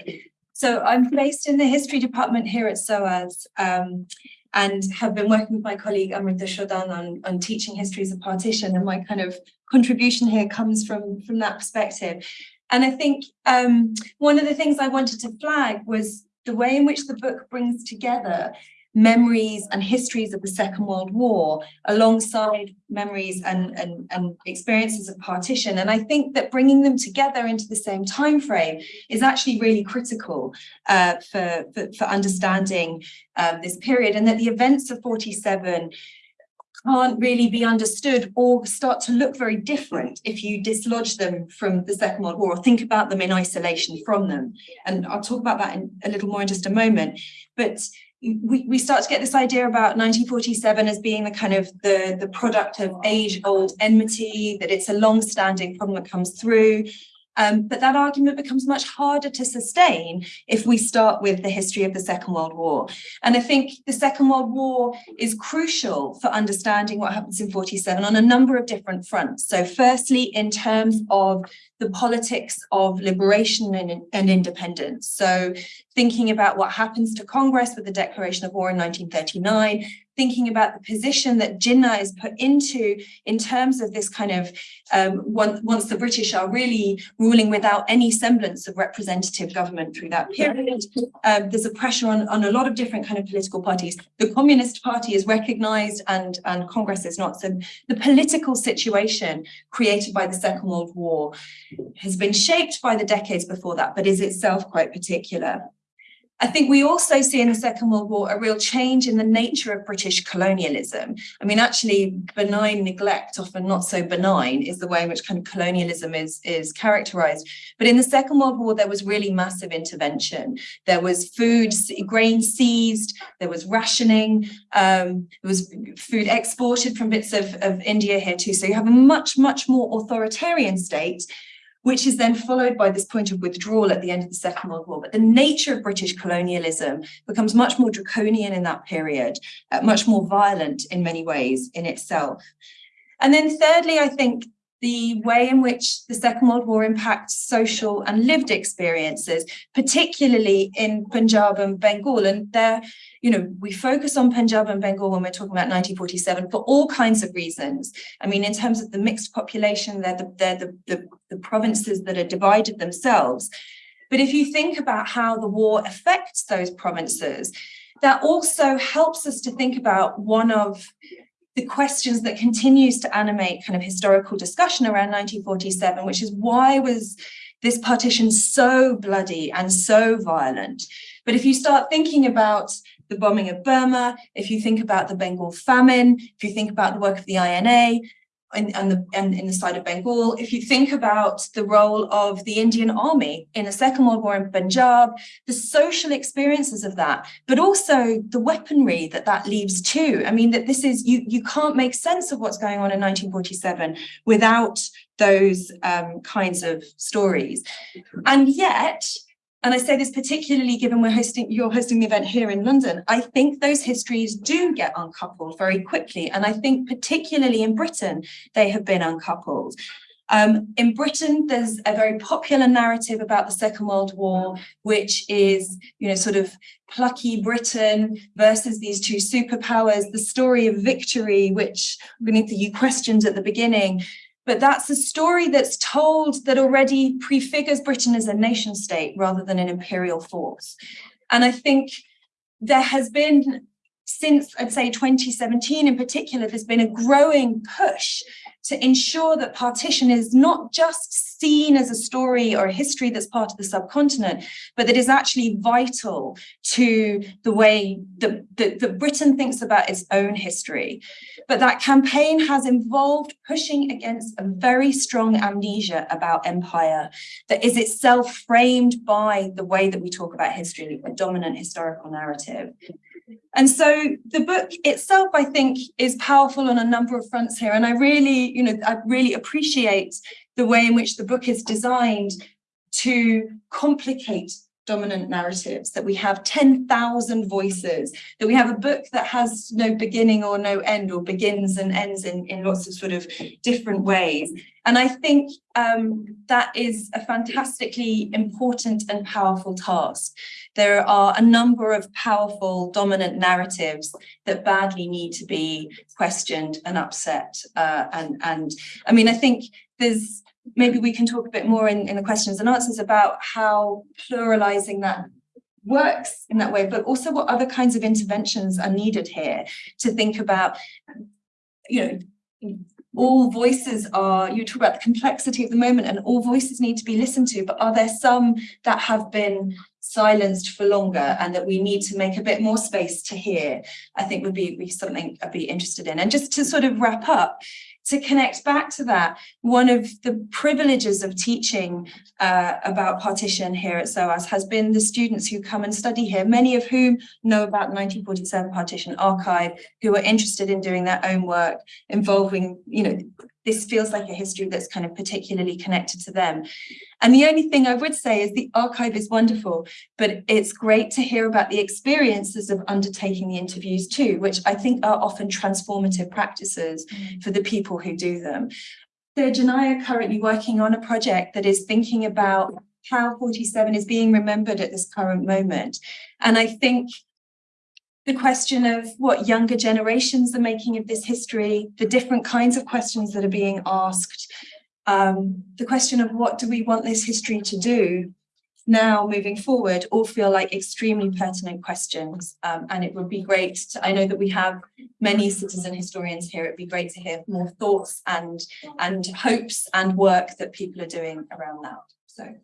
Speaker 4: So I'm based in the history department here at SOAS um and have been working with my colleague Amrita Shodhan on on teaching histories of partition and my kind of contribution here comes from from that perspective. And I think um one of the things I wanted to flag was the way in which the book brings together memories and histories of the Second World War alongside memories and, and, and experiences of partition. And I think that bringing them together into the same time frame is actually really critical uh, for, for, for, understanding um, this period and that the events of 47 can't really be understood or start to look very different if you dislodge them from the Second World War or think about them in isolation from them. And I'll talk about that in a little more in just a moment. But we, we start to get this idea about 1947 as being the kind of the, the product of age-old enmity, that it's a long-standing problem that comes through. Um, but that argument becomes much harder to sustain if we start with the history of the Second World War. And I think the Second World War is crucial for understanding what happens in 47 on a number of different fronts. So firstly, in terms of the politics of liberation and, and independence. So thinking about what happens to Congress with the declaration of war in 1939, thinking about the position that Jinnah is put into in terms of this kind of, um, one, once the British are really ruling without any semblance of representative government through that period, um, there's a pressure on, on a lot of different kind of political parties. The Communist Party is recognized and, and Congress is not. So the political situation created by the Second World War has been shaped by the decades before that, but is itself quite particular. I think we also see in the Second World War a real change in the nature of British colonialism. I mean, actually, benign neglect, often not so benign, is the way in which kind of colonialism is, is characterized. But in the Second World War, there was really massive intervention. There was food, grain seized, there was rationing, um, there was food exported from bits of, of India here too. So you have a much, much more authoritarian state which is then followed by this point of withdrawal at the end of the Second World War. But the nature of British colonialism becomes much more draconian in that period, uh, much more violent in many ways in itself. And then thirdly, I think the way in which the Second World War impacts social and lived experiences, particularly in Punjab and Bengal. And there, you know, we focus on Punjab and Bengal when we're talking about 1947 for all kinds of reasons. I mean, in terms of the mixed population, they're the, they're the, the, the provinces that are divided themselves. But if you think about how the war affects those provinces, that also helps us to think about one of the questions that continues to animate kind of historical discussion around 1947, which is why was this partition so bloody and so violent? But if you start thinking about the bombing of Burma, if you think about the Bengal famine, if you think about the work of the INA, and, and, the, and in the side of Bengal, if you think about the role of the Indian army in the Second World War in Punjab, the social experiences of that, but also the weaponry that that leaves too. I mean, that this is, you, you can't make sense of what's going on in 1947 without those um, kinds of stories. And yet, and I say this particularly given we're hosting, you're hosting the event here in London, I think those histories do get uncoupled very quickly. And I think particularly in Britain, they have been uncoupled. Um, in Britain, there's a very popular narrative about the Second World War, which is, you know, sort of plucky Britain versus these two superpowers, the story of victory, which beneath you questioned at the beginning, but that's a story that's told that already prefigures Britain as a nation state rather than an imperial force. And I think there has been, since I'd say 2017 in particular, there's been a growing push to ensure that partition is not just seen as a story or a history that's part of the subcontinent, but that is actually vital to the way that, that, that Britain thinks about its own history. But that campaign has involved pushing against a very strong amnesia about empire that is itself framed by the way that we talk about history, a dominant historical narrative. And so the book itself, I think, is powerful on a number of fronts here. And I really, you know, I really appreciate the way in which the book is designed to complicate dominant narratives, that we have 10,000 voices, that we have a book that has no beginning or no end or begins and ends in, in lots of sort of different ways. And I think um, that is a fantastically important and powerful task. There are a number of powerful dominant narratives that badly need to be questioned and upset. Uh, and, and I mean, I think there's maybe we can talk a bit more in, in the questions and answers about how pluralizing that works in that way, but also what other kinds of interventions are needed here to think about, you know, all voices are, you talk about the complexity of the moment and all voices need to be listened to, but are there some that have been silenced for longer and that we need to make a bit more space to hear, I think would be, be something I'd be interested in. And just to sort of wrap up, to connect back to that, one of the privileges of teaching uh, about partition here at SOAS has been the students who come and study here, many of whom know about the 1947 partition archive, who are interested in doing their own work involving, you know, this feels like a history that's kind of particularly connected to them. And the only thing I would say is the archive is wonderful, but it's great to hear about the experiences of undertaking the interviews too, which I think are often transformative practices mm. for the people who do them. So Janai are currently working on a project that is thinking about how 47 is being remembered at this current moment. And I think the question of what younger generations are making of this history, the different kinds of questions that are being asked, um, the question of what do we want this history to do now moving forward all feel like extremely pertinent questions. Um, and it would be great to, I know that we have many citizen historians here. It'd be great to hear more thoughts and, and hopes and work that people are doing around that. So.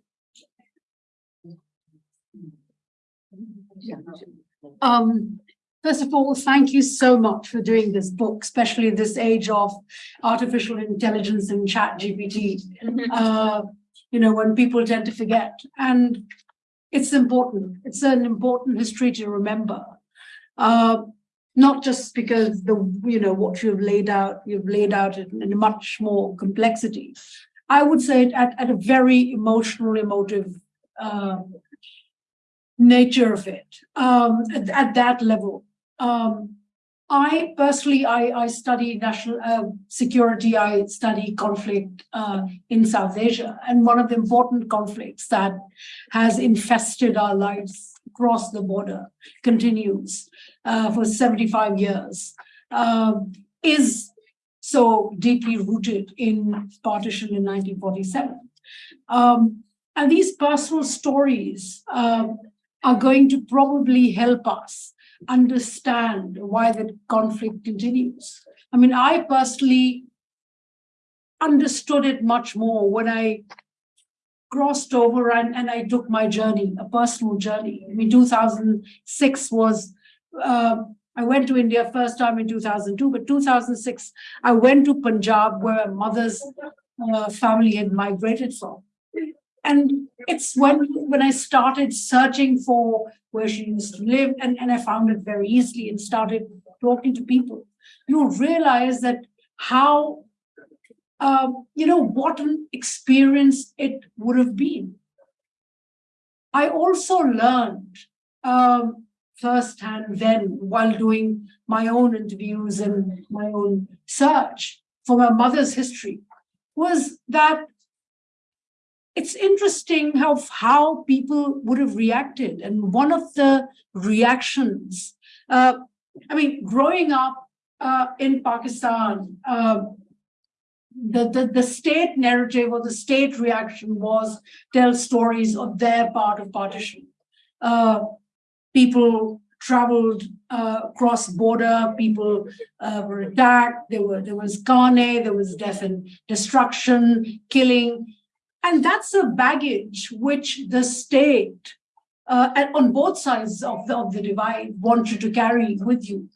Speaker 5: Um, first of all, thank you so much for doing this book, especially this age of artificial intelligence and chat GPT. Uh, you know, when people tend to forget. And it's important. It's an important history to remember. Uh, not just because the, you know, what you've laid out, you've laid out in, in much more complexity. I would say at, at a very emotional, emotive uh, nature of it um, at, at, that level. Um, I personally, I, I study national uh, security, I study conflict uh, in South Asia. And one of the important conflicts that has infested our lives across the border continues uh, for 75 years um, is so deeply rooted in partition in 1947. Um, and these personal stories um, are going to probably help us understand why the conflict continues. I mean, I personally understood it much more when I crossed over and, and I took my journey, a personal journey. I mean, 2006 was, uh, I went to India first time in 2002, but 2006, I went to Punjab where my mother's uh, family had migrated from. And it's when when I started searching for where she used to live, and, and I found it very easily and started talking to people. You realize that how, um, you know, what an experience it would have been. I also learned um, firsthand then while doing my own interviews and my own search for my mother's history was that it's interesting how, how people would have reacted. And one of the reactions, uh, I mean, growing up uh, in Pakistan, uh, the, the, the state narrative or the state reaction was tell stories of their part of partition. Uh, people traveled uh, cross border, people uh, were attacked, there, were, there was carnage, there was death and destruction, killing. And that's a baggage which the state uh, on both sides of the, of the divide want you to carry with you.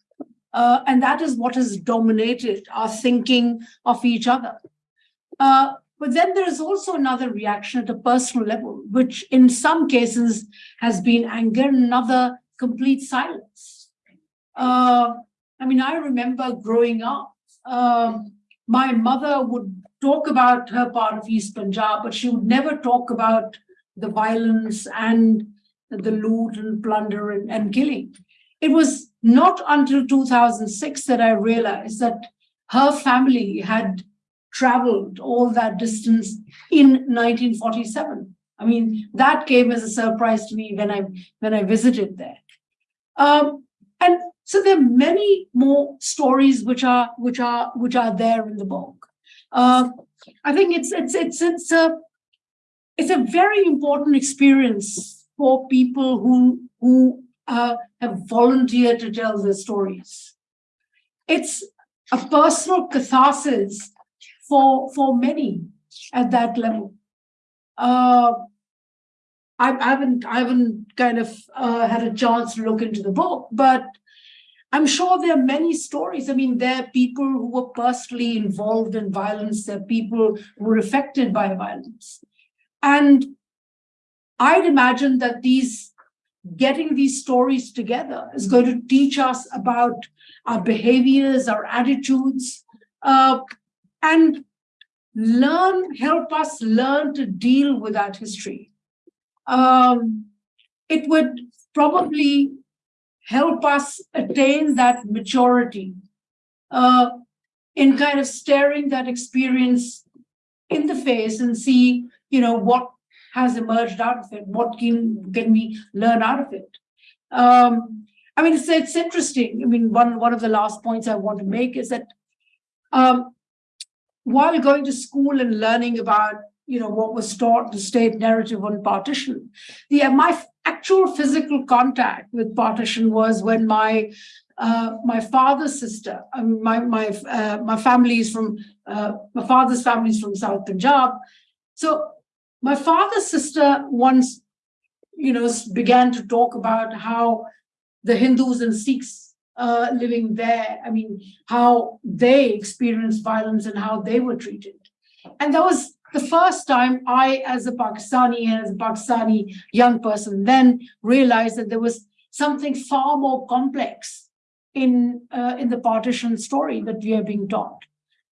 Speaker 5: Uh, and that is what has dominated our thinking of each other. Uh, but then there is also another reaction at a personal level, which in some cases has been anger, another complete silence. Uh, I mean, I remember growing up, um, my mother would talk about her part of East Punjab, but she would never talk about the violence and the loot and plunder and, and killing. It was not until 2006 that I realized that her family had traveled all that distance in 1947. I mean, that came as a surprise to me when I when I visited there. Um, and so there are many more stories which are which are which are there in the book. Uh, I think it's it's it's it's a it's a very important experience for people who who uh, have volunteered to tell their stories. It's a personal catharsis for for many at that level. Uh, I haven't, I haven't kind of uh had a chance to look into the book, but I'm sure there are many stories. I mean, there are people who were personally involved in violence, there are people who were affected by violence. And I'd imagine that these, getting these stories together is going to teach us about our behaviors, our attitudes, uh, and learn, help us learn to deal with that history. Um, it would probably help us attain that maturity uh, in kind of staring that experience in the face and see, you know, what has emerged out of it, what can, can we learn out of it. Um, I mean, it's, it's interesting. I mean, one, one of the last points I want to make is that um, while going to school and learning about, you know, what was taught, the state narrative on partition, the, my actual physical contact with partition was when my uh, my father's sister, um, my my uh, my family is from uh, my father's family is from South Punjab. So my father's sister once, you know, began to talk about how the Hindus and Sikhs uh, living there, I mean, how they experienced violence and how they were treated. And that was the first time I, as a Pakistani, and as a Pakistani young person, then realized that there was something far more complex in, uh, in the partition story that we are being taught.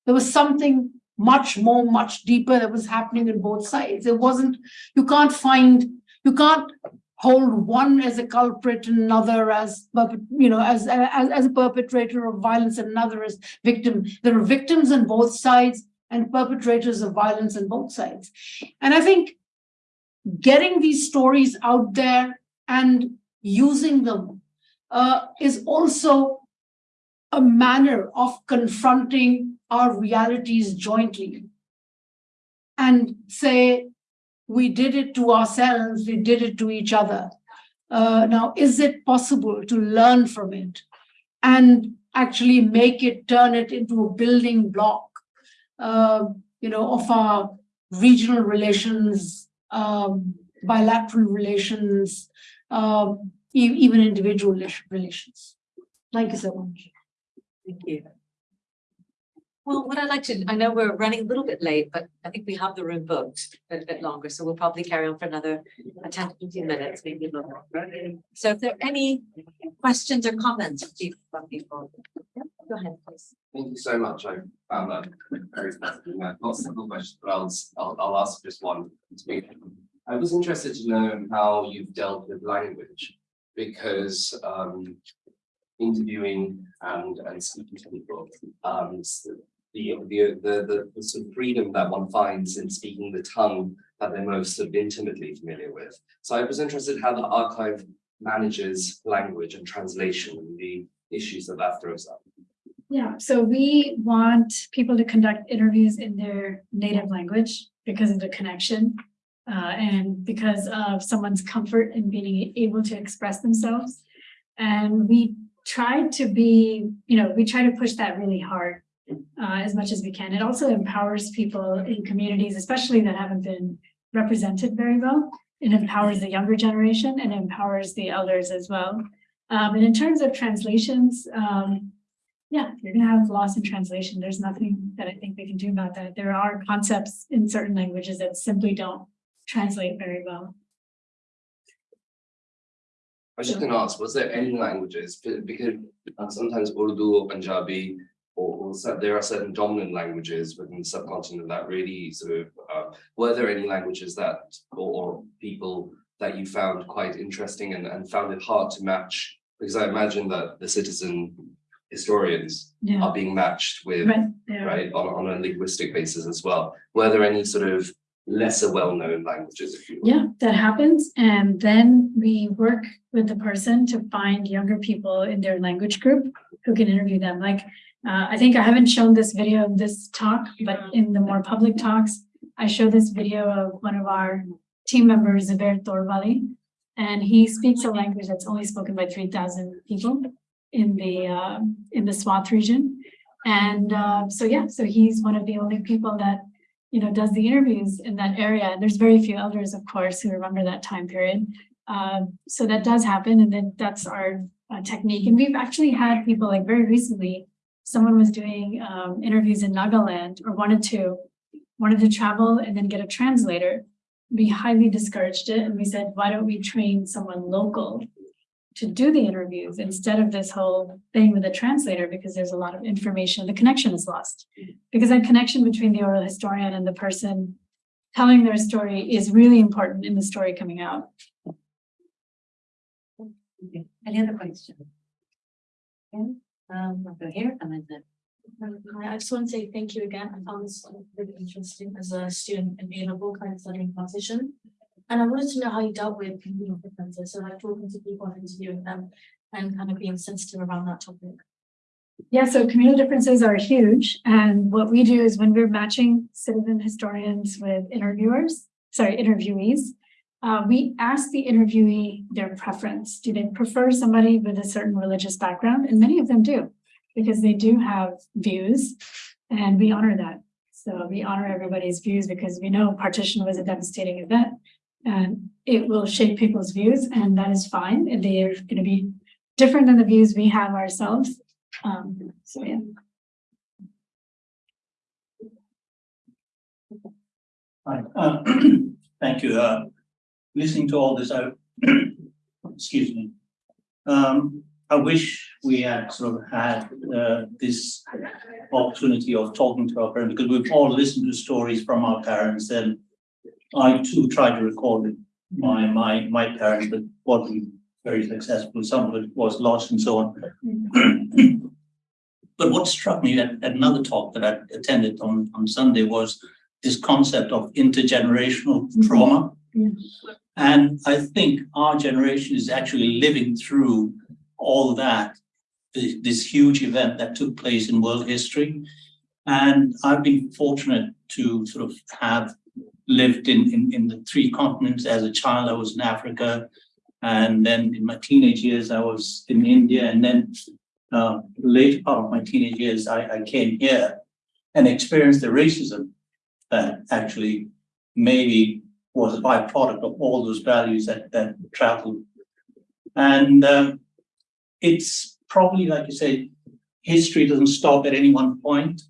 Speaker 5: There was something much more, much deeper that was happening in both sides. It wasn't, you can't find, you can't hold one as a culprit and another as, you know, as, as, as a perpetrator of violence and another as victim. There are victims on both sides and perpetrators of violence on both sides. And I think getting these stories out there and using them uh, is also a manner of confronting our realities jointly and say, we did it to ourselves, we did it to each other. Uh, now, is it possible to learn from it and actually make it, turn it into a building block, uh, you know, of our regional relations, um, bilateral relations, um, e even individual relations. Thank you so much.
Speaker 1: Thank you. Well, what I'd like to, I know we're running a little bit late, but I think we have the room booked a bit longer, so we'll probably carry on for another uh, 10 to 15 minutes, maybe more. So if there are any questions or comments from people, go ahead, please.
Speaker 6: Thank you so much. I found that very fascinating. Questions, but I'll, I'll, I'll ask just one to me. I was interested to know how you've dealt with language because um, interviewing and, and speaking to people, um, the, the, the, the, sort of freedom that one finds in speaking the tongue that they're most sort of intimately familiar with. So I was interested how the archive manages language and translation and the issues that that throws up.
Speaker 2: Yeah, so we want people to conduct interviews in their native language because of the connection uh, and because of someone's comfort in being able to express themselves. And we try to be, you know, we try to push that really hard uh, as much as we can. It also empowers people in communities, especially that haven't been represented very well. It empowers the younger generation and empowers the elders as well. Um, and in terms of translations, um, yeah, you're going to have loss in translation. There's nothing that I think we can do about that. There are concepts in certain languages that simply don't translate very well.
Speaker 6: I was just going to ask, was there any languages, because sometimes Urdu or Punjabi or, or there are certain dominant languages within the subcontinent that really sort of, uh, were there any languages that, or, or, people that you found quite interesting and, and found it hard to match? Because I imagine that the citizen historians
Speaker 2: yeah.
Speaker 6: are being matched with,
Speaker 2: right,
Speaker 6: right on, on a linguistic basis as well. Were there any sort of lesser well-known languages, if you will?
Speaker 2: Yeah, that happens. And then we work with the person to find younger people in their language group who can interview them. Like uh, I think I haven't shown this video of this talk, but in the more public talks, I show this video of one of our team members, Zubair Torwali, and he speaks a language that's only spoken by 3,000 people in the uh, in the Swat region. And uh, so, yeah, so he's one of the only people that, you know, does the interviews in that area. And there's very few elders, of course, who remember that time period. Um, so that does happen, and then that's our uh, technique. And we've actually had people like very recently, someone was doing um, interviews in Nagaland or wanted to, wanted to travel and then get a translator. We highly discouraged it and we said, why don't we train someone local to do the interviews instead of this whole thing with a translator because there's a lot of information, the connection is lost. Because that connection between the oral historian and the person telling their story is really important in the story coming out.
Speaker 1: Okay. Any other questions? Okay, um, I'll go here and then.
Speaker 7: Hi, I just want to say thank you again. I found this really interesting as a student in A level kind of studying transition. And I wanted to know how you dealt with communal differences, so like talking to people and interviewing them and kind of being sensitive around that topic.
Speaker 2: Yeah, so communal differences are huge. And what we do is when we're matching citizen historians with interviewers, sorry, interviewees, uh, we ask the interviewee their preference. Do they prefer somebody with a certain religious background? And many of them do, because they do have views and we honor that. So we honor everybody's views because we know partition was a devastating event and it will shape people's views and that is fine. And they are going to be different than the views we have ourselves. Um, so yeah.
Speaker 8: Hi, uh, thank you. Uh, listening to all this, I, excuse me. Um, I wish we had sort of had, uh, this opportunity of talking to our parents, because we've all listened to stories from our parents and I too tried to record it, my, my, my parents, but wasn't very successful. Some of it was lost and so on. But what struck me at, at another talk that I attended on, on Sunday was this concept of intergenerational trauma. And I think our generation is actually living through all that, this, this huge event that took place in world history. And I've been fortunate to sort of have lived in, in, in the three continents. As a child, I was in Africa. And then in my teenage years, I was in India. And then uh, later part of my teenage years, I, I came here and experienced the racism that actually maybe was a byproduct of all those values that, that traveled. And um, it's probably, like you say, history doesn't stop at any one point.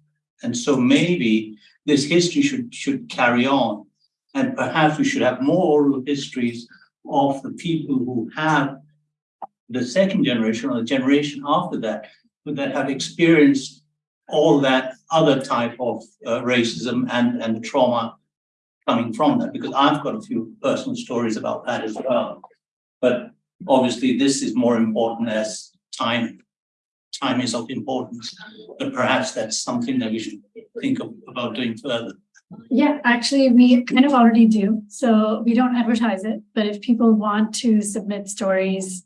Speaker 8: And so maybe this history should, should carry on. And perhaps we should have more oral histories of the people who have the second generation or the generation after that, that have experienced all that other type of uh, racism and, and trauma coming from that, because I've got a few personal stories about that as well. But obviously, this is more important as time, time is of importance, but perhaps that's something that we should think of, about doing further.
Speaker 2: Yeah, actually, we kind of already do. So we don't advertise it, but if people want to submit stories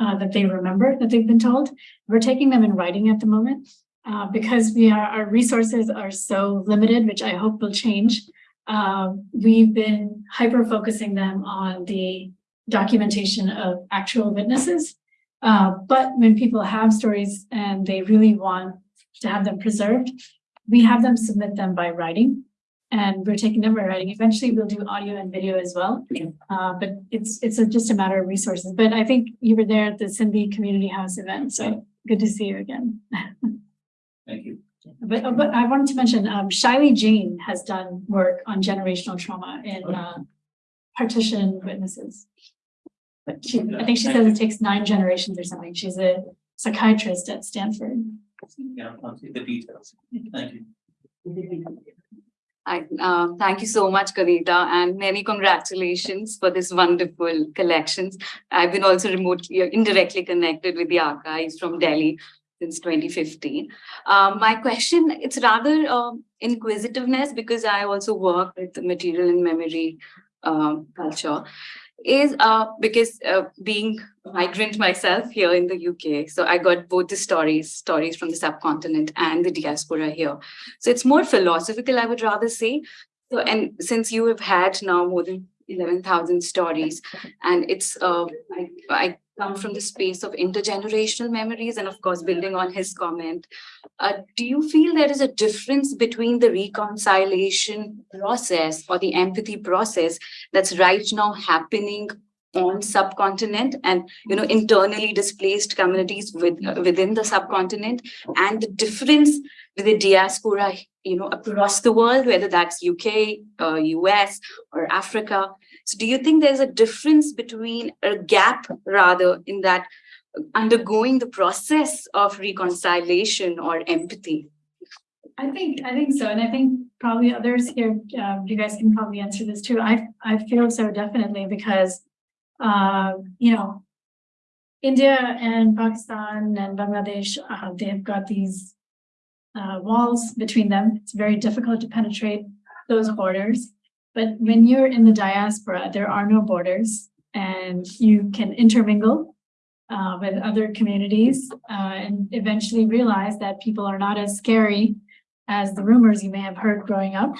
Speaker 2: uh, that they remember that they've been told, we're taking them in writing at the moment. Uh, because we are, our resources are so limited, which I hope will change. Um, we've been hyper focusing them on the documentation of actual witnesses. Uh, but when people have stories and they really want to have them preserved, we have them submit them by writing. And we're taking them by writing. Eventually, we'll do audio and video as well. Uh, but it's it's a, just a matter of resources. But I think you were there at the Sindhi Community House event, so good to see you again.
Speaker 8: Thank you.
Speaker 2: But, but I wanted to mention, um, Shaili Jain has done work on generational trauma in, uh, partition witnesses. But she, I think she says it takes nine generations or something. She's a psychiatrist at Stanford.
Speaker 8: Yeah, I'll see the details. Thank you.
Speaker 9: I, uh, thank you so much, Guneeta, and many congratulations for this wonderful collections. I've been also remotely, uh, indirectly connected with the archives from Delhi since 2015. Um, my question, it's rather um, inquisitiveness because I also work with material and memory um, culture is uh, because uh, being migrant myself here in the UK, so I got both the stories, stories from the subcontinent and the diaspora here. So it's more philosophical, I would rather say. So, and since you have had now more than eleven thousand stories. And it's, uh, I, I come from the space of intergenerational memories and of course, building on his comment. Uh, do you feel there is a difference between the reconciliation process or the empathy process that's right now happening on subcontinent and, you know, internally displaced communities with, within the subcontinent and the difference with the diaspora, you know, across the world, whether that's UK, uh, US or Africa. So do you think there's a difference between a gap rather in that undergoing the process of reconciliation or empathy?
Speaker 2: I think, I think so, and I think probably others here, um, you guys can probably answer this too. I, I feel so definitely because, uh, you know, India and Pakistan and Bangladesh, uh, they've got these uh, walls between them. It's very difficult to penetrate those borders. But when you're in the diaspora, there are no borders and you can intermingle uh, with other communities uh, and eventually realize that people are not as scary as the rumors you may have heard growing up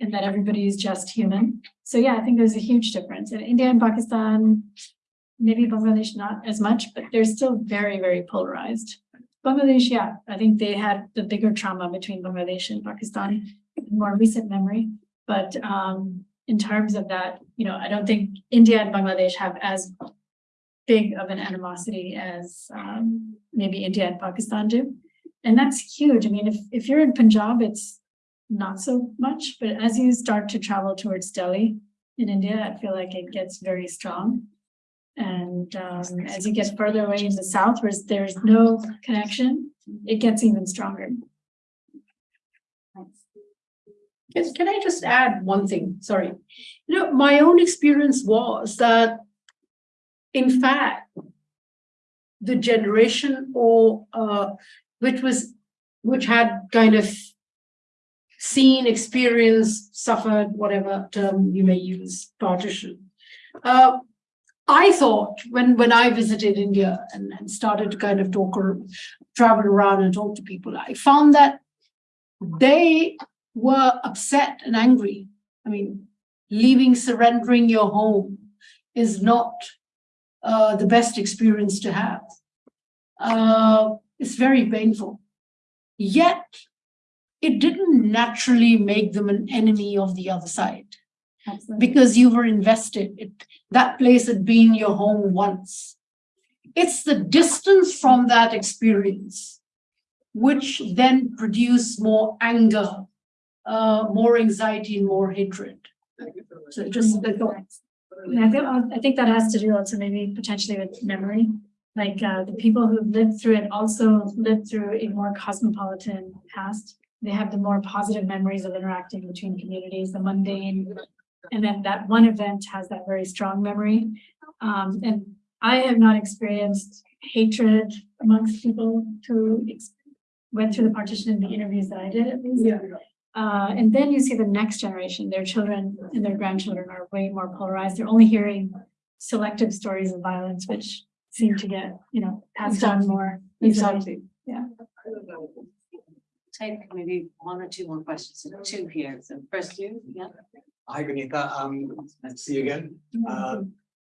Speaker 2: and that everybody is just human. So yeah, I think there's a huge difference. In India and Pakistan, maybe Bangladesh not as much, but they're still very, very polarized. Bangladesh, yeah, I think they had the bigger trauma between Bangladesh and Pakistan in more recent memory. But um, in terms of that, you know, I don't think India and Bangladesh have as big of an animosity as um, maybe India and Pakistan do. And that's huge. I mean, if, if you're in Punjab, it's not so much, but as you start to travel towards Delhi in India, I feel like it gets very strong. And um, as you get further away in the south, where there's no connection, it gets even stronger.
Speaker 5: Yes, can I just add one thing? Sorry. You know, my own experience was that, in fact, the generation or uh, which was which had kind of seen, experienced, suffered, whatever term you may use, partition. Uh, I thought when when I visited India and, and started to kind of talk or travel around and talk to people, I found that they were upset and angry. I mean, leaving, surrendering your home is not uh, the best experience to have. Uh, it's very painful. Yet, it didn't naturally make them an enemy of the other side
Speaker 2: Absolutely.
Speaker 5: because you were invested. It, that place had been your home once. It's the distance from that experience which then produce more anger, uh, more anxiety, and more hatred. So just the thoughts.
Speaker 2: I feel, I think that has to do also maybe potentially with memory. Like uh, the people who lived through it also lived through a more cosmopolitan past. They have the more positive memories of interacting between communities, the mundane. And then that one event has that very strong memory. Um, and I have not experienced hatred amongst people who went through the partition in the interviews that I did at least.
Speaker 5: Yeah.
Speaker 2: Uh, and then you see the next generation, their children and their grandchildren are way more polarized. They're only hearing selective stories of violence, which seem to get, you know, passed on more easily. Yeah.
Speaker 1: Take maybe one or two more questions, two here, so first you, yeah.
Speaker 10: Hi, Guneeta. Um, nice to see you again. Uh,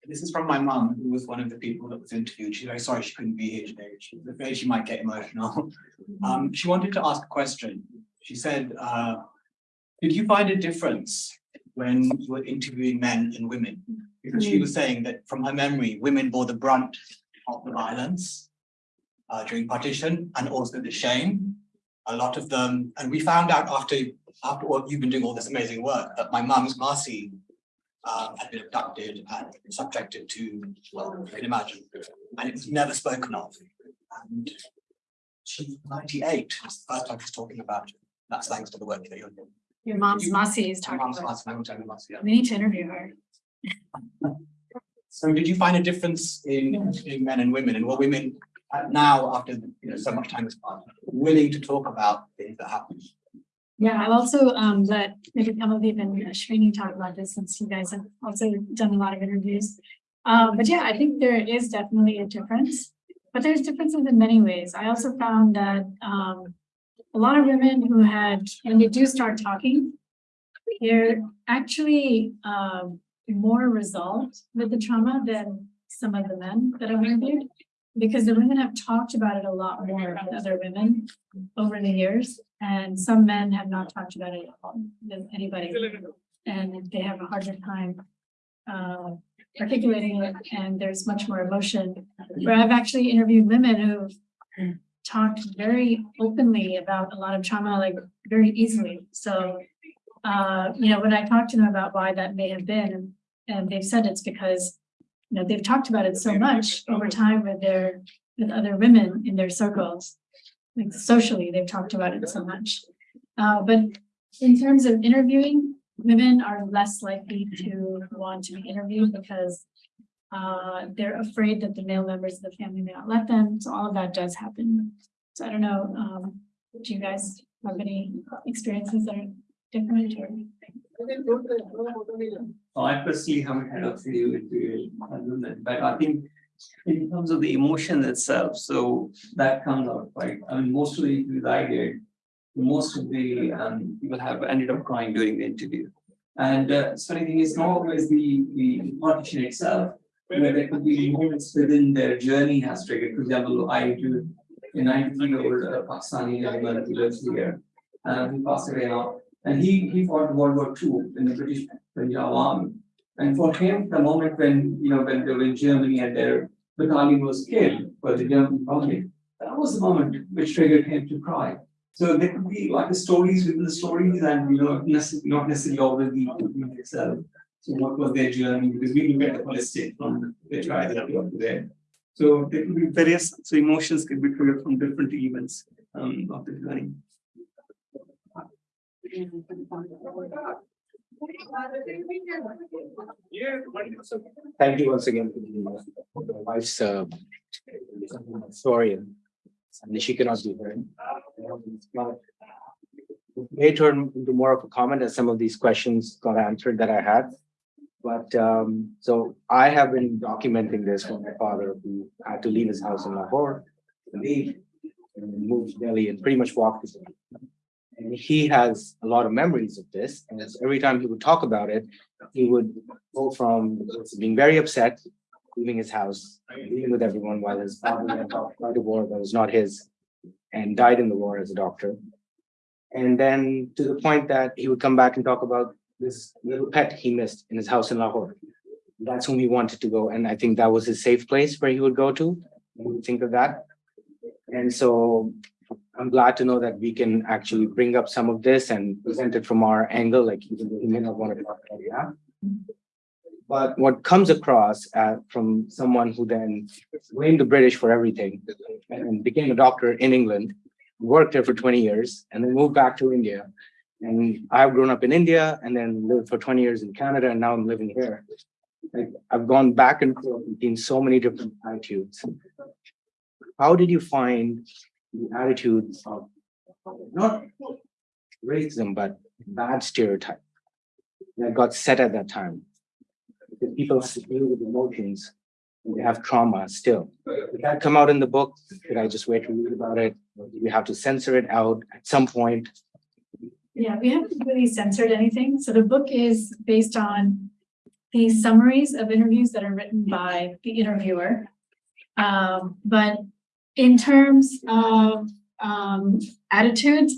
Speaker 10: this is from my mum, who was one of the people that was interviewed. She's very sorry she couldn't be here today. She's afraid she might get emotional. Um, she wanted to ask a question. She said, uh, did you find a difference when you were interviewing men and women? Because she was saying that from her memory, women bore the brunt of the violence uh, during partition and also the shame. A lot of them, and we found out after after what you've been doing all this amazing work, that my mum's Masi um, had been abducted and subjected to, well, you can imagine, and it was never spoken of. And she's ninety-eight, it's the first time she's talking about it. That's thanks to the work that you're doing.
Speaker 2: Your mom's Masi is talking
Speaker 10: mum's
Speaker 2: about.
Speaker 10: Masi, my mum's yeah.
Speaker 2: We need to interview her.
Speaker 10: So did you find a difference in, in men and women, and were women uh, now, after, you know, so much time has passed, willing to talk about things that happened?
Speaker 2: Yeah, I'll also um let maybe Kamadeep and Srini talk about this since you guys have also done a lot of interviews. Um, but yeah, I think there is definitely a difference, but there's differences in many ways. I also found that um a lot of women who had, when they do start talking, they're actually um more resolved with the trauma than some of the men that I've interviewed. Because the women have talked about it a lot more with other women over the years, and some men have not talked about it at all with anybody. And they have a harder time uh, articulating it, and there's much more emotion. Where I've actually interviewed women who've talked very openly about a lot of trauma, like very easily. So, uh, you know, when I talked to them about why that may have been, and they've said it's because, you know, they've talked about it so much over time with their, with other women in their circles. Like socially, they've talked about it so much. Uh, but in terms of interviewing, women are less likely to want to be interviewed because uh, they're afraid that the male members of the family may not let them, so all of that does happen. So I don't know, um, do you guys have any experiences that are different or?
Speaker 3: I personally haven't had a few than, but I think in terms of the emotion itself, so that comes out right. I mean, most of the interviews I did, most of the um people have ended up crying during the interview. And uh, so funny thing is not always the the partition itself, where there could be moments within their journey has triggered. For example, I interviewed a ninety year old uh, Pakistani gentleman who lives here. Uh, he passed away now, and he he fought World War II in the British Punjab army. And for him, the moment when, you know, when they were in Germany and their battalion was killed by the German Republic, that was the moment which triggered him to cry. So there could be like the stories within the stories and, you know, not necessarily always the itself. So what was their journey? Because we look at the holistic from the that up to there. So there could be various, so emotions could be triggered from different events um of the journey.
Speaker 11: Thank you once again for the wife's uh story. And she cannot be here. May turn into more of a comment as some of these questions got answered that I had. But um, so I have been documenting this for my father who had to leave his house in Lahore. to Leave and move to Delhi and pretty much walk this. And he has a lot of memories of this, and every time he would talk about it, he would go from being very upset, leaving his house, dealing with everyone while his father went a war that was not his and died in the war as a doctor. And then to the point that he would come back and talk about this little pet he missed in his house in Lahore. That's whom he wanted to go, and I think that was his safe place where he would go to. Think of that. And so I'm glad to know that we can actually bring up some of this and present it from our angle, like even though he may not want to talk about that. But what comes across uh, from someone who then blamed the British for everything and became a doctor in England, worked there for twenty years, and then moved back to India. And I've grown up in India and then lived for twenty years in Canada, and now I'm living here. Like I've gone back and forth between so many different attitudes. How did you find the attitudes of not racism, but bad stereotype that got set at that time? Because people have to deal with emotions and they have trauma still. Did that come out in the book? Did I just wait to read about it? Or did we have to censor it out at some point?
Speaker 2: Yeah, we haven't really censored anything. So the book is based on the summaries of interviews that are written by the interviewer. Um, but in terms of um attitudes,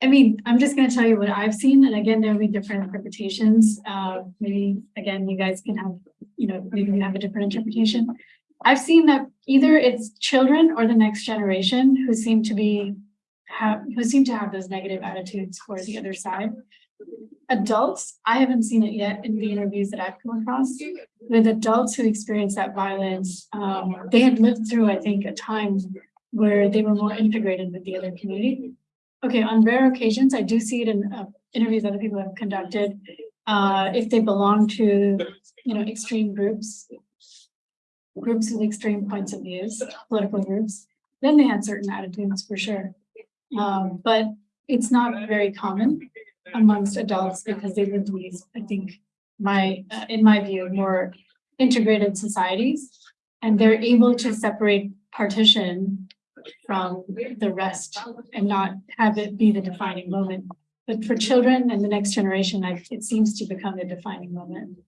Speaker 2: I mean, I'm just gonna tell you what I've seen, and again, there'll be different interpretations. Uh, maybe, again, you guys can have, you know, maybe you have a different interpretation. I've seen that either it's children or the next generation who seem to be have, who seem to have those negative attitudes for the other side. Adults, I haven't seen it yet in the interviews that I've come across. With adults who experience that violence, um, they had lived through, I think, a time where they were more integrated with the other community. Okay, on rare occasions, I do see it in uh, interviews other people have conducted. Uh, if they belong to, you know, extreme groups, groups with extreme points of views, political groups, then they had certain attitudes for sure. Um, but it's not very common amongst adults because they live in these, I think, my, uh, in my view, more integrated societies. And they're able to separate partition from the rest and not have it be the defining moment. But for children and the next generation, I, it seems to become the defining moment.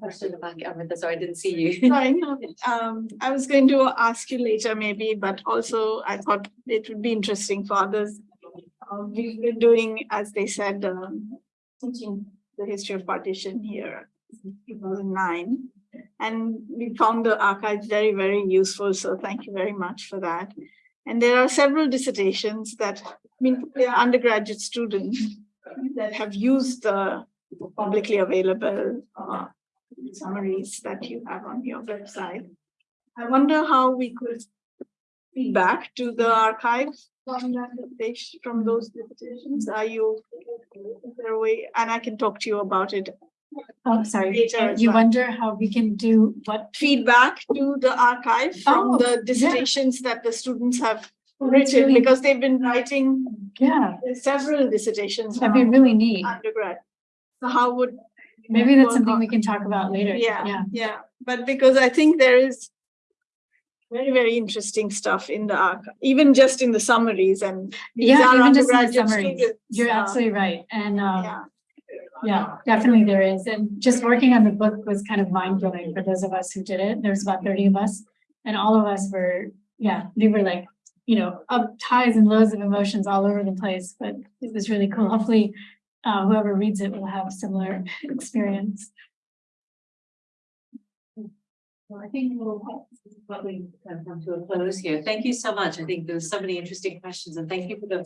Speaker 1: Question about, Amrita, sorry, I didn't see you.
Speaker 12: Sorry, um, I was going to ask you later maybe, but also I thought it would be interesting for others. Uh, we've been doing, as they said, um, teaching the history of partition here, two thousand nine. And we found the archives very, very useful, so thank you very much for that. And there are several dissertations that, I mean, they are undergraduate students that have used the publicly available uh, summaries that you have on your website. I wonder how we could feedback to the archive from that, from those dissertations. Are you, is there a way, and I can talk to you about it.
Speaker 2: Oh, sorry,
Speaker 12: Later
Speaker 2: you
Speaker 12: well.
Speaker 2: wonder how we can do what?
Speaker 12: Feedback to the archive from
Speaker 2: Oh,
Speaker 12: the
Speaker 2: yeah.
Speaker 12: dissertations that the students have written,
Speaker 2: really-
Speaker 12: because they've been writing
Speaker 2: Yeah,
Speaker 12: several dissertations.
Speaker 2: that'd be really neat.
Speaker 12: Undergrad. So how would?
Speaker 2: Maybe that's something
Speaker 12: on-
Speaker 2: we can talk about later.
Speaker 12: Yeah, yeah, but because I think there is very, very interesting stuff in the arc, even just in the summaries and.
Speaker 2: Yeah, even just in the summaries.
Speaker 12: students,
Speaker 2: You're
Speaker 12: uh,
Speaker 2: absolutely right. And, uh,
Speaker 12: Yeah,
Speaker 2: yeah, definitely there is. And just working on the book was kind of mind blowing for those of us who did it. There's about thirty of us. And all of us were, yeah, we were like, you know, up highs and lows of emotions all over the place, but it was really cool. Hopefully, uh, whoever reads it will have a similar experience.
Speaker 1: Well, I think we'll probably come to a close here. Thank you so much. I think there was so many interesting questions and thank you for the